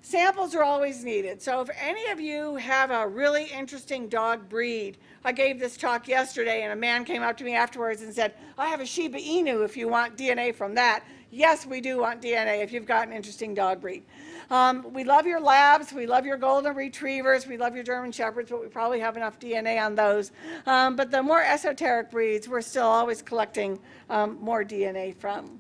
Samples are always needed. So if any of you have a really interesting dog breed, I gave this talk yesterday and a man came up to me afterwards and said, I have a Shiba Inu if you want DNA from that. Yes, we do want DNA if you've got an interesting dog breed. Um, we love your labs. We love your golden retrievers. We love your German shepherds, but we probably have enough DNA on those. Um, but the more esoteric breeds, we're still always collecting um, more DNA from.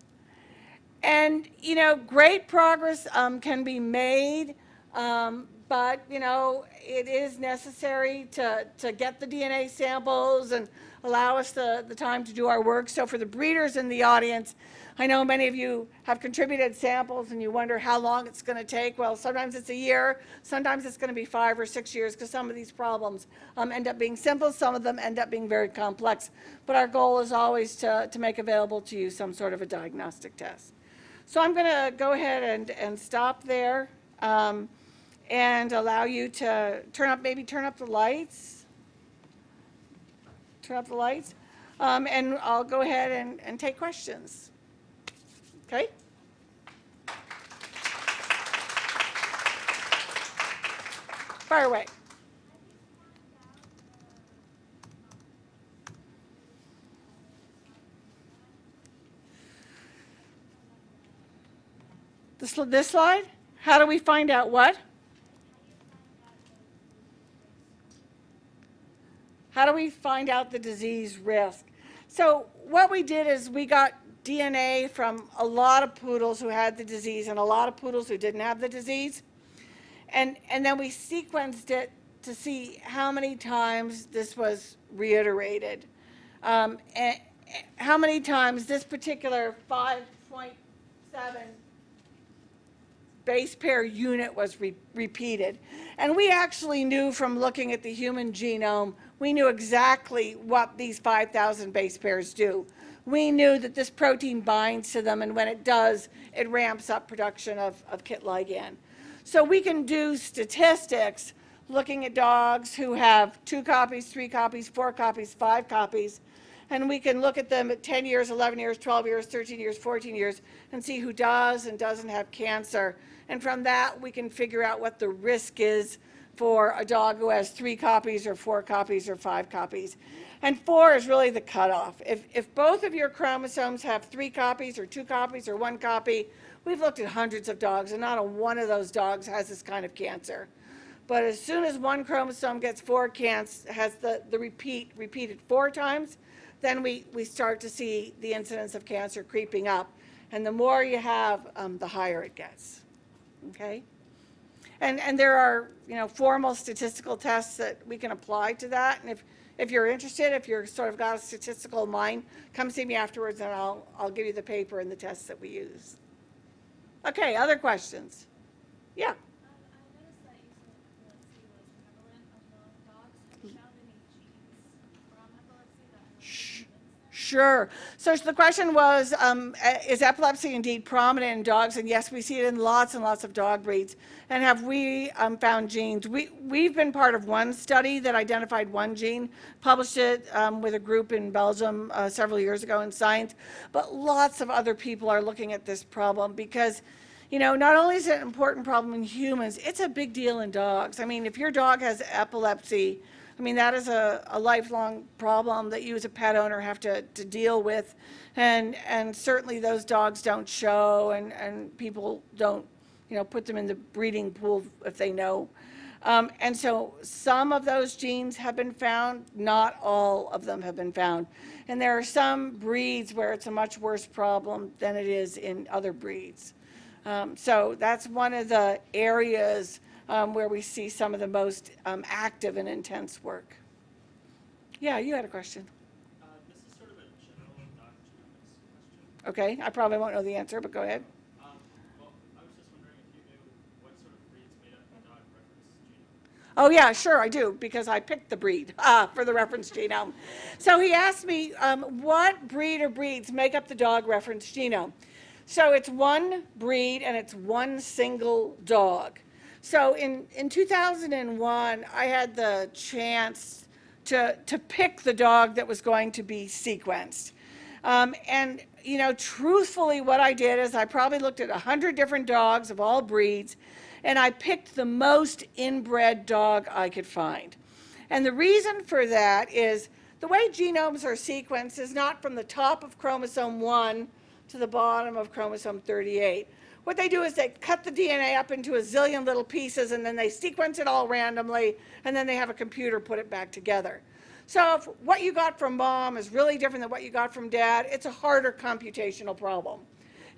And, you know, great progress um, can be made, um, but, you know, it is necessary to, to get the DNA samples and allow us the, the time to do our work. So for the breeders in the audience, I know many of you have contributed samples and you wonder how long it's going to take. Well, sometimes it's a year, sometimes it's going to be five or six years because some of these problems um, end up being simple, some of them end up being very complex. But our goal is always to, to make available to you some sort of a diagnostic test. So I'm going to go ahead and, and stop there um, and allow you to turn up, maybe turn up the lights. Turn up the lights. Um, and I'll go ahead and, and take questions. Okay? Fire away. sl- this slide? How do we find out what? How do we find out the disease risk? So what we did is we got DNA from a lot of poodles who had the disease and a lot of poodles who didn't have the disease. And, and then we sequenced it to see how many times this was reiterated. Um, and, how many times this particular 5.7 base pair unit was re repeated. And we actually knew from looking at the human genome, we knew exactly what these 5,000 base pairs do. We knew that this protein binds to them, and when it does, it ramps up production of, of KIT ligand. So we can do statistics looking at dogs who have two copies, three copies, four copies, five copies, and we can look at them at 10 years, 11 years, 12 years, 13 years, 14 years, and see who does and doesn't have cancer. And from that, we can figure out what the risk is for a dog who has three copies or four copies or five copies. And four is really the cutoff. If, if both of your chromosomes have three copies or two copies or one copy, we've looked at hundreds of dogs and not a one of those dogs has this kind of cancer. But as soon as one chromosome gets four cancer, has the, the repeat repeated four times, then we, we start to see the incidence of cancer creeping up. And the more you have, um, the higher it gets. Okay? And, and there are, you know, formal statistical tests that we can apply to that. And if, if you're interested, if you're sort of got a statistical mind, come see me afterwards and I'll, I'll give you the paper and the tests that we use. Okay, other questions? Yeah.
Um, I noticed that you said epilepsy was prevalent among dogs. Have you found any genes from epilepsy that have
Sh-
been linked?
Sure. So the question was, um, is epilepsy indeed prominent in dogs? And yes, we see it in lots and lots of dog breeds. And have we um, found genes? We, we've been part of one study that identified one gene, published it um, with a group in Belgium uh, several years ago in Science. But lots of other people are looking at this problem because you know, not only is it an important problem in humans, it's a big deal in dogs. I mean, if your dog has epilepsy, I mean, that is a, a lifelong problem that you as a pet owner have to, to deal with. And, and certainly those dogs don't show and, and people don't, you know, put them in the breeding pool if they know. Um, and so some of those genes have been found, not all of them have been found. And there are some breeds where it's a much worse problem than it is in other breeds. Um, so that's one of the areas um, where we see some of the most um, active and intense work. Yeah, you had a question.
Uh, This is sort of a question.
Okay, I probably won't know the answer, but go ahead.
Um, Well, I was just wondering if you knew what sort of breeds made up the dog reference genome.
Oh, yeah, sure, I do, because I picked the breed *laughs* uh, for the reference genome. So he asked me, um, what breed or breeds make up the dog reference genome? So it's one breed and it's one single dog. So in, in 2001, I had the chance to, to pick the dog that was going to be sequenced. Um, and, you know, truthfully, what I did is I probably looked at 100 different dogs of all breeds, and I picked the most inbred dog I could find. And the reason for that is the way genomes are sequenced is not from the top of chromosome 1 to the bottom of chromosome 38. What they do is they cut the DNA up into a zillion little pieces and then they sequence it all randomly and then they have a computer put it back together. So if what you got from mom is really different than what you got from dad, it's a harder computational problem.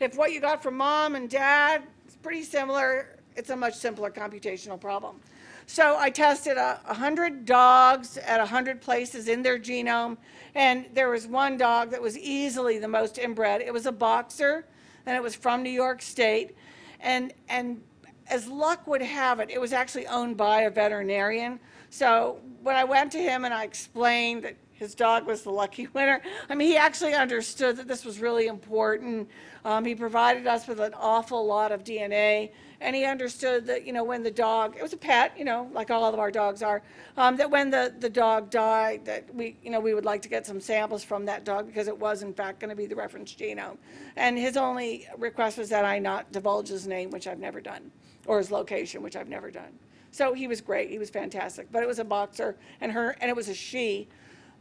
If what you got from mom and dad is pretty similar, it's a much simpler computational problem. So I tested a 100 dogs at 100 places in their genome, and there was one dog that was easily the most inbred. It was a boxer, and it was from New York State. And, and as luck would have it, it was actually owned by a veterinarian. So when I went to him and I explained that his dog was the lucky *laughs* winner, I mean, he actually understood that this was really important. Um, he provided us with an awful lot of DNA, and he understood that, you know, when the dog, it was a pet, you know, like all of our dogs are, um, that when the, the dog died, that we, you know, we would like to get some samples from that dog because it was in fact going to be the reference genome. And his only request was that I not divulge his name, which I've never done, or his location, which I've never done. So he was great. He was fantastic. But it was a boxer, and her, and it was a she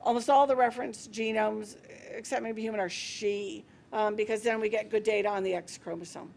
almost all the reference genomes, except maybe human, are she, um, because then we get good data on the X chromosome.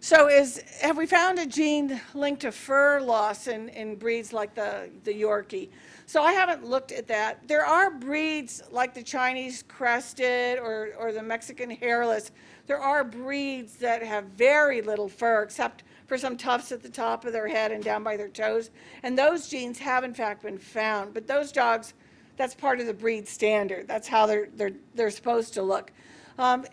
So is, have we found a gene linked to fur loss in, in breeds like the, the Yorkie? So I haven't looked at that. There are breeds like the Chinese crested or, or the Mexican hairless. There are breeds that have very little fur except for some tufts at the top of their head and down by their toes. And those genes have in fact been found. But those dogs, that's part of the breed standard. That's how they're, they're, they're supposed to look. Um,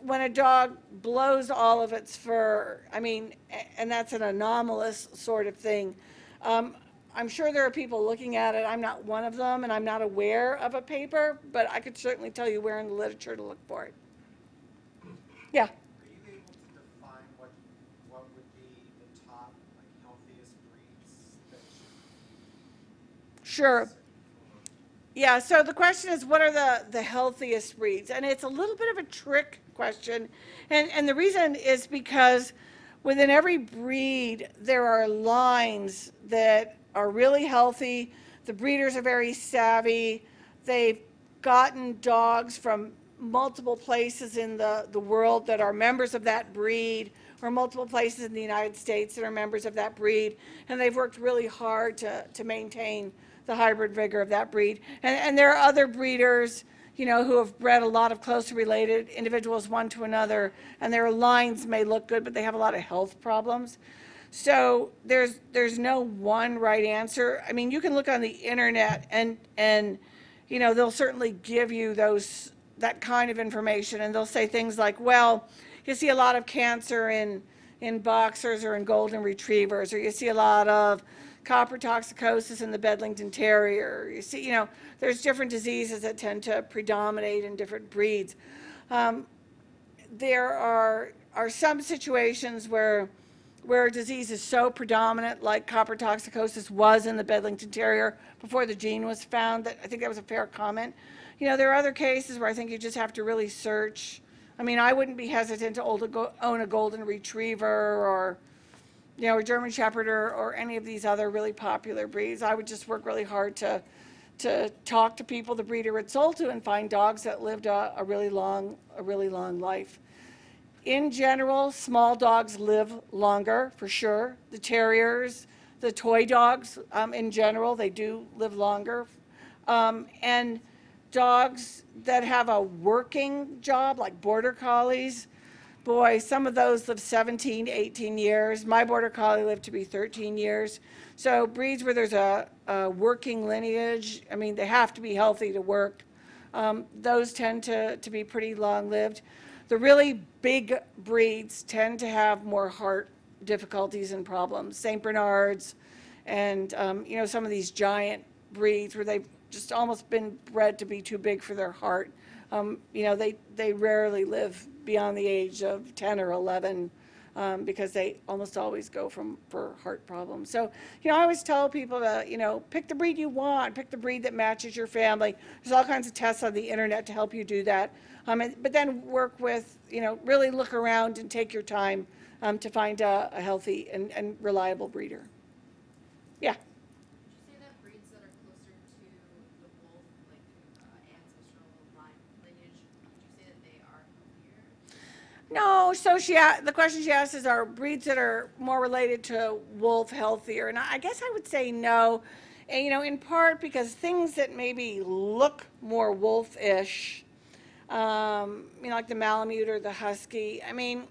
when a dog blows all of its fur, I mean, and that's an anomalous sort of thing. Um, I'm sure there are people looking at it. I'm not one of them, and I'm not aware of a paper, but I could certainly tell you where in the literature to look for it. Yeah.
Are you able to define what, what would be the top, like, healthiest breeds that should
Sure. Yeah, so the question is, what are the, the healthiest breeds? And it's a little bit of a trick question. And, and the reason is because within every breed, there are lines that are really healthy. The breeders are very savvy. They've gotten dogs from multiple places in the, the world that are members of that breed, or multiple places in the United States that are members of that breed. And they've worked really hard to, to maintain the hybrid vigor of that breed. And, and there are other breeders, you know, who have bred a lot of closely related individuals one to another, and their lines may look good, but they have a lot of health problems. So there's, there's no one right answer. I mean, you can look on the internet and, and, you know, they'll certainly give you those, that kind of information, and they'll say things like, well, you see a lot of cancer in, in boxers or in golden retrievers, or you see a lot of copper toxicosis in the Bedlington Terrier. You see, you know, there's different diseases that tend to predominate in different breeds. Um, there are, are some situations where, where a disease is so predominant, like copper toxicosis was in the Bedlington Terrier before the gene was found, that I think that was a fair comment. You know, there are other cases where I think you just have to really search. I mean, I wouldn't be hesitant to own a golden retriever or, you know, a German Shepherd or, or any of these other really popular breeds. I would just work really hard to, to talk to people the breeder had sold to and find dogs that lived a, a really long, a really long life. In general, small dogs live longer, for sure. The terriers, the toy dogs, um, in general, they do live longer. Um, and dogs that have a working job, like border collies, boy, some of those live 17, 18 years. My border collie lived to be 13 years. So breeds where there's a, a working lineage, I mean, they have to be healthy to work. Um, those tend to, to be pretty long-lived. The really big breeds tend to have more heart difficulties and problems. St. Bernards and, um, you know, some of these giant breeds where they've just almost been bred to be too big for their heart. Um, you know, they, they rarely live beyond the age of 10 or 11 um, because they almost always go from for heart problems. So, you know, I always tell people to, you know, pick the breed you want, pick the breed that matches your family. There's all kinds of tests on the internet to help you do that. Um, and, but then work with, you know, really look around and take your time um, to find a, a healthy and, and reliable breeder. Yeah.
Would you say that breeds that are closer to the wolf, like uh, ancestral line lineage, would you say that they are healthier?
No, so she, the question she asked is, are breeds that are more related to wolf healthier? And I I guess I would say no. And, you know, in part because things that maybe look more wolfish, um, you know, like the Malamute or the Husky, I mean,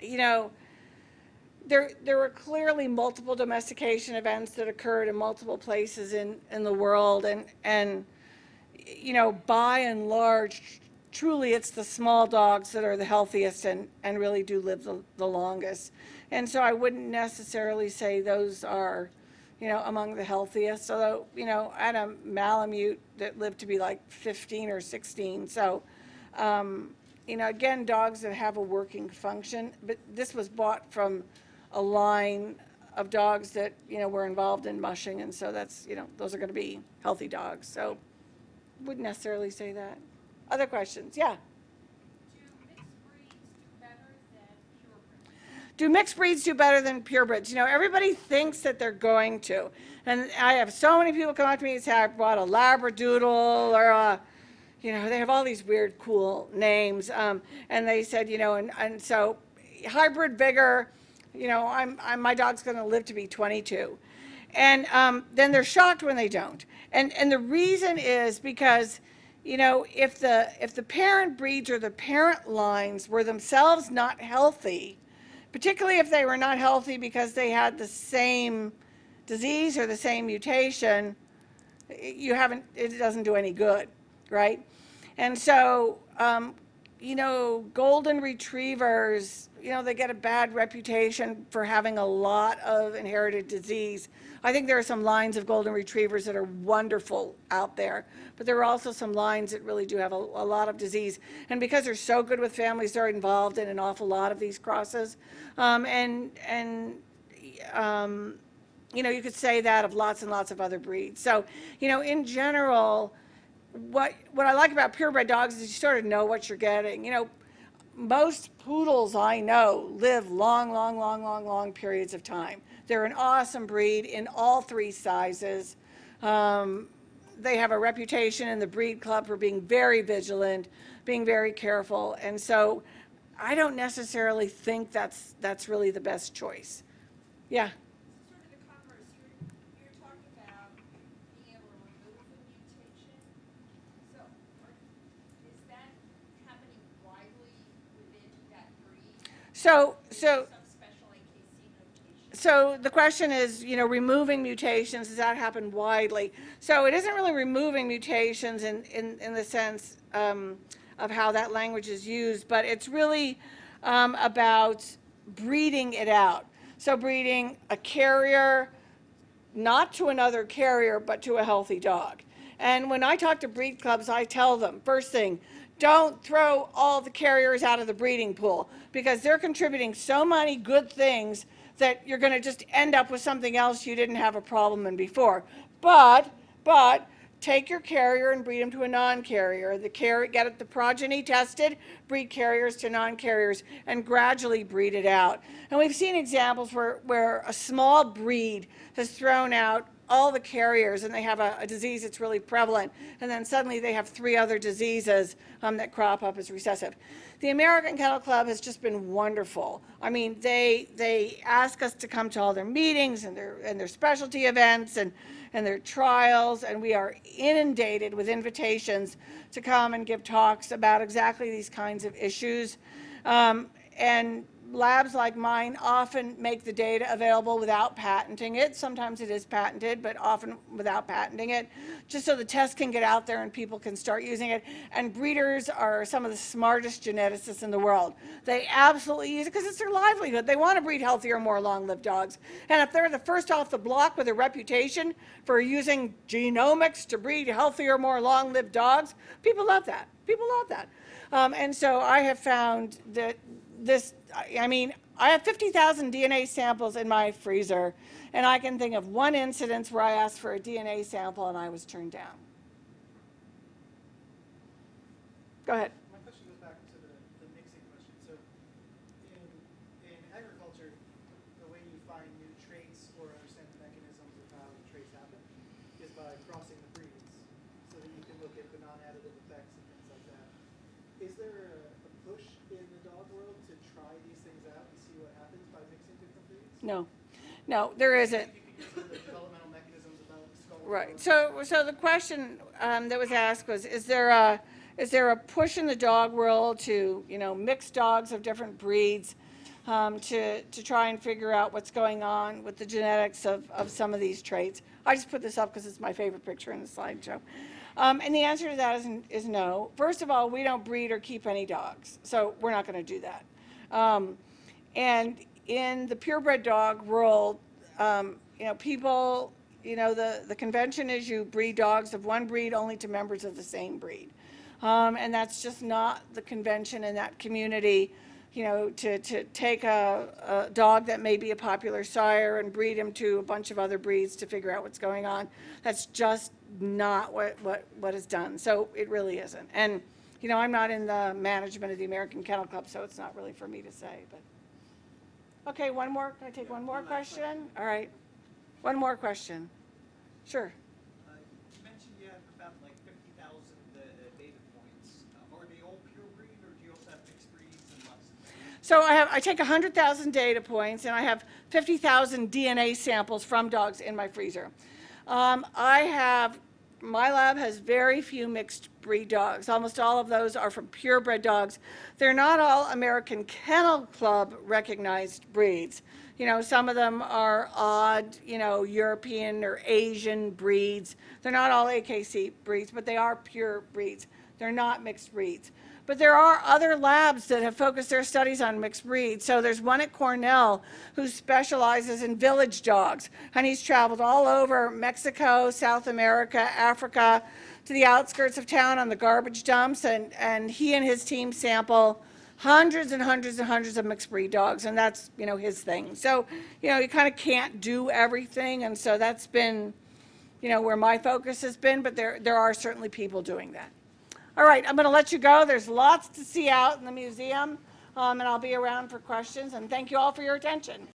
you know, there, there were clearly multiple domestication events that occurred in multiple places in, in the world. And, and, you know, by and large, truly it's the small dogs that are the healthiest and, and really do live the, the longest. And so I wouldn't necessarily say those are, you know, among the healthiest, although, you know, I had a Malamute that lived to be like 15 or 16. So, um, you know, again, dogs that have a working function, but this was bought from a line of dogs that, you know, were involved in mushing, and so that's, you know, those are going to be healthy dogs. So wouldn't necessarily say that. Other questions? Yeah.
Do mixed breeds do better than purebreds?
Do mixed breeds do better than purebreds? You know, everybody thinks that they're going to. And I have so many people come up to me and say, I bought a Labradoodle or a, you know, they have all these weird, cool names. Um, and they said, you know, and, and so, hybrid vigor, you know, I'm, I'm, my dog's gonna live to be twenty-two. And, um, then they're shocked when they don't. And, and the reason is because, you know, if the, if the parent breeds or the parent lines were themselves not healthy, particularly if they were not healthy because they had the same disease or the same mutation, you haven't, it doesn't do any good, right? And so, um, you know, golden retrievers, you know, they get a bad reputation for having a lot of inherited disease. I think there are some lines of golden retrievers that are wonderful out there, but there are also some lines that really do have a, a lot of disease. And because they're so good with families, they're involved in an awful lot of these crosses. Um, and, and, um, you know, you could say that of lots and lots of other breeds. So, you know, in general, what what I like about purebred dogs is you sort of know what you're getting. You know, most poodles I know live long, long, long, long, long periods of time. They're an awesome breed in all three sizes. Um, they have a reputation in the breed club for being very vigilant, being very careful, and so I don't necessarily think that's that's really the best choice. Yeah.
Sort of the converse, you're, you're talking about being able to remove a mutation. So, are, is that happening widely within that breed?
So so.
Some special AKC notation?
So the question is, you know, removing mutations, does that happen widely? So it isn't really removing mutations in, in, in the sense um, of how that language is used, but it's really um, about breeding it out. So breeding a carrier, not to another carrier, but to a healthy dog. And when I talk to breed clubs, I tell them, first thing, don't throw all the carriers out of the breeding pool because they're contributing so many good things that you're going to just end up with something else you didn't have a problem in before. But, but, take your carrier and breed them to a non-carrier. The get the progeny tested, breed carriers to non-carriers, and gradually breed it out. And we've seen examples where, where a small breed has thrown out all the carriers and they have a, a disease that's really prevalent, and then suddenly they have three other diseases um, that crop up as recessive. The American Kennel Club has just been wonderful. I mean, they they ask us to come to all their meetings and their and their specialty events and and their trials, and we are inundated with invitations to come and give talks about exactly these kinds of issues. Um, and labs like mine often make the data available without patenting it. Sometimes it is patented, but often without patenting it, just so the test can get out there and people can start using it. And breeders are some of the smartest geneticists in the world. They absolutely use it because it's their livelihood. They want to breed healthier, more long-lived dogs. And if they're the first off the block with a reputation for using genomics to breed healthier, more long-lived dogs, people love that. People love that. Um, and so I have found that this, I mean, I have 50,000 DNA samples in my freezer, and I can think of one incidence where I asked for a DNA sample and I was turned down. Go ahead.
My question goes back to the, the mixing question. So in, in agriculture, the way you find new traits or understand the mechanisms of how traits happen is by crossing the breeds so that you can look at the non-additive effects and things like that. Is there a, a push in the dog world to try these things out and see what happens by mixing different breeds?
No, no, there isn't.
Some of the developmental mechanisms about skull.
Right. So, so the question um, that was asked was, is there a, is there a push in the dog world to, you know, mix dogs of different breeds um, to, to try and figure out what's going on with the genetics of, of some of these traits? I just put this up because it's my favorite picture in the slideshow. Um, and the answer to that is, is no. First of all, we don't breed or keep any dogs, so we're not going to do that. Um, and in the purebred dog world, um, you know, people, you know, the, the convention is you breed dogs of one breed only to members of the same breed. Um, and that's just not the convention in that community, you know, to, to take a, a dog that may be a popular sire and breed him to a bunch of other breeds to figure out what's going on. That's just not what, what, what is done. So it really isn't. And, you know, I'm not in the management of the American Kennel Club, so it's not really for me to say, but. Okay, one more, can I take one more question? All right, one more question. Sure.
Uh, You mentioned you have about like fifty thousand uh, data points. Uh, Are they all pure breed or do you also have mixed breeds and lots of?
So I have, I take 100,000 data points and I have 50,000 DNA samples from dogs in my freezer. Um, I have, my lab has very few mixed breed dogs. Almost all of those are from purebred dogs. They're not all American Kennel Club recognized breeds. You know, some of them are odd, you know, European or Asian breeds. They're not all AKC breeds, but they are pure breeds. They're not mixed breeds. But there are other labs that have focused their studies on mixed breeds. So there's one at Cornell who specializes in village dogs. And he's traveled all over Mexico, South America, Africa, to the outskirts of town on the garbage dumps. And, and he and his team sample hundreds and hundreds and hundreds of mixed breed dogs. And that's, you know, his thing. So, you know, you kind of can't do everything. And so that's been, you know, where my focus has been. But there, there are certainly people doing that. All right, I'm going to let you go. There's lots to see out in the museum, um, and I'll be around for questions. And thank you all for your attention.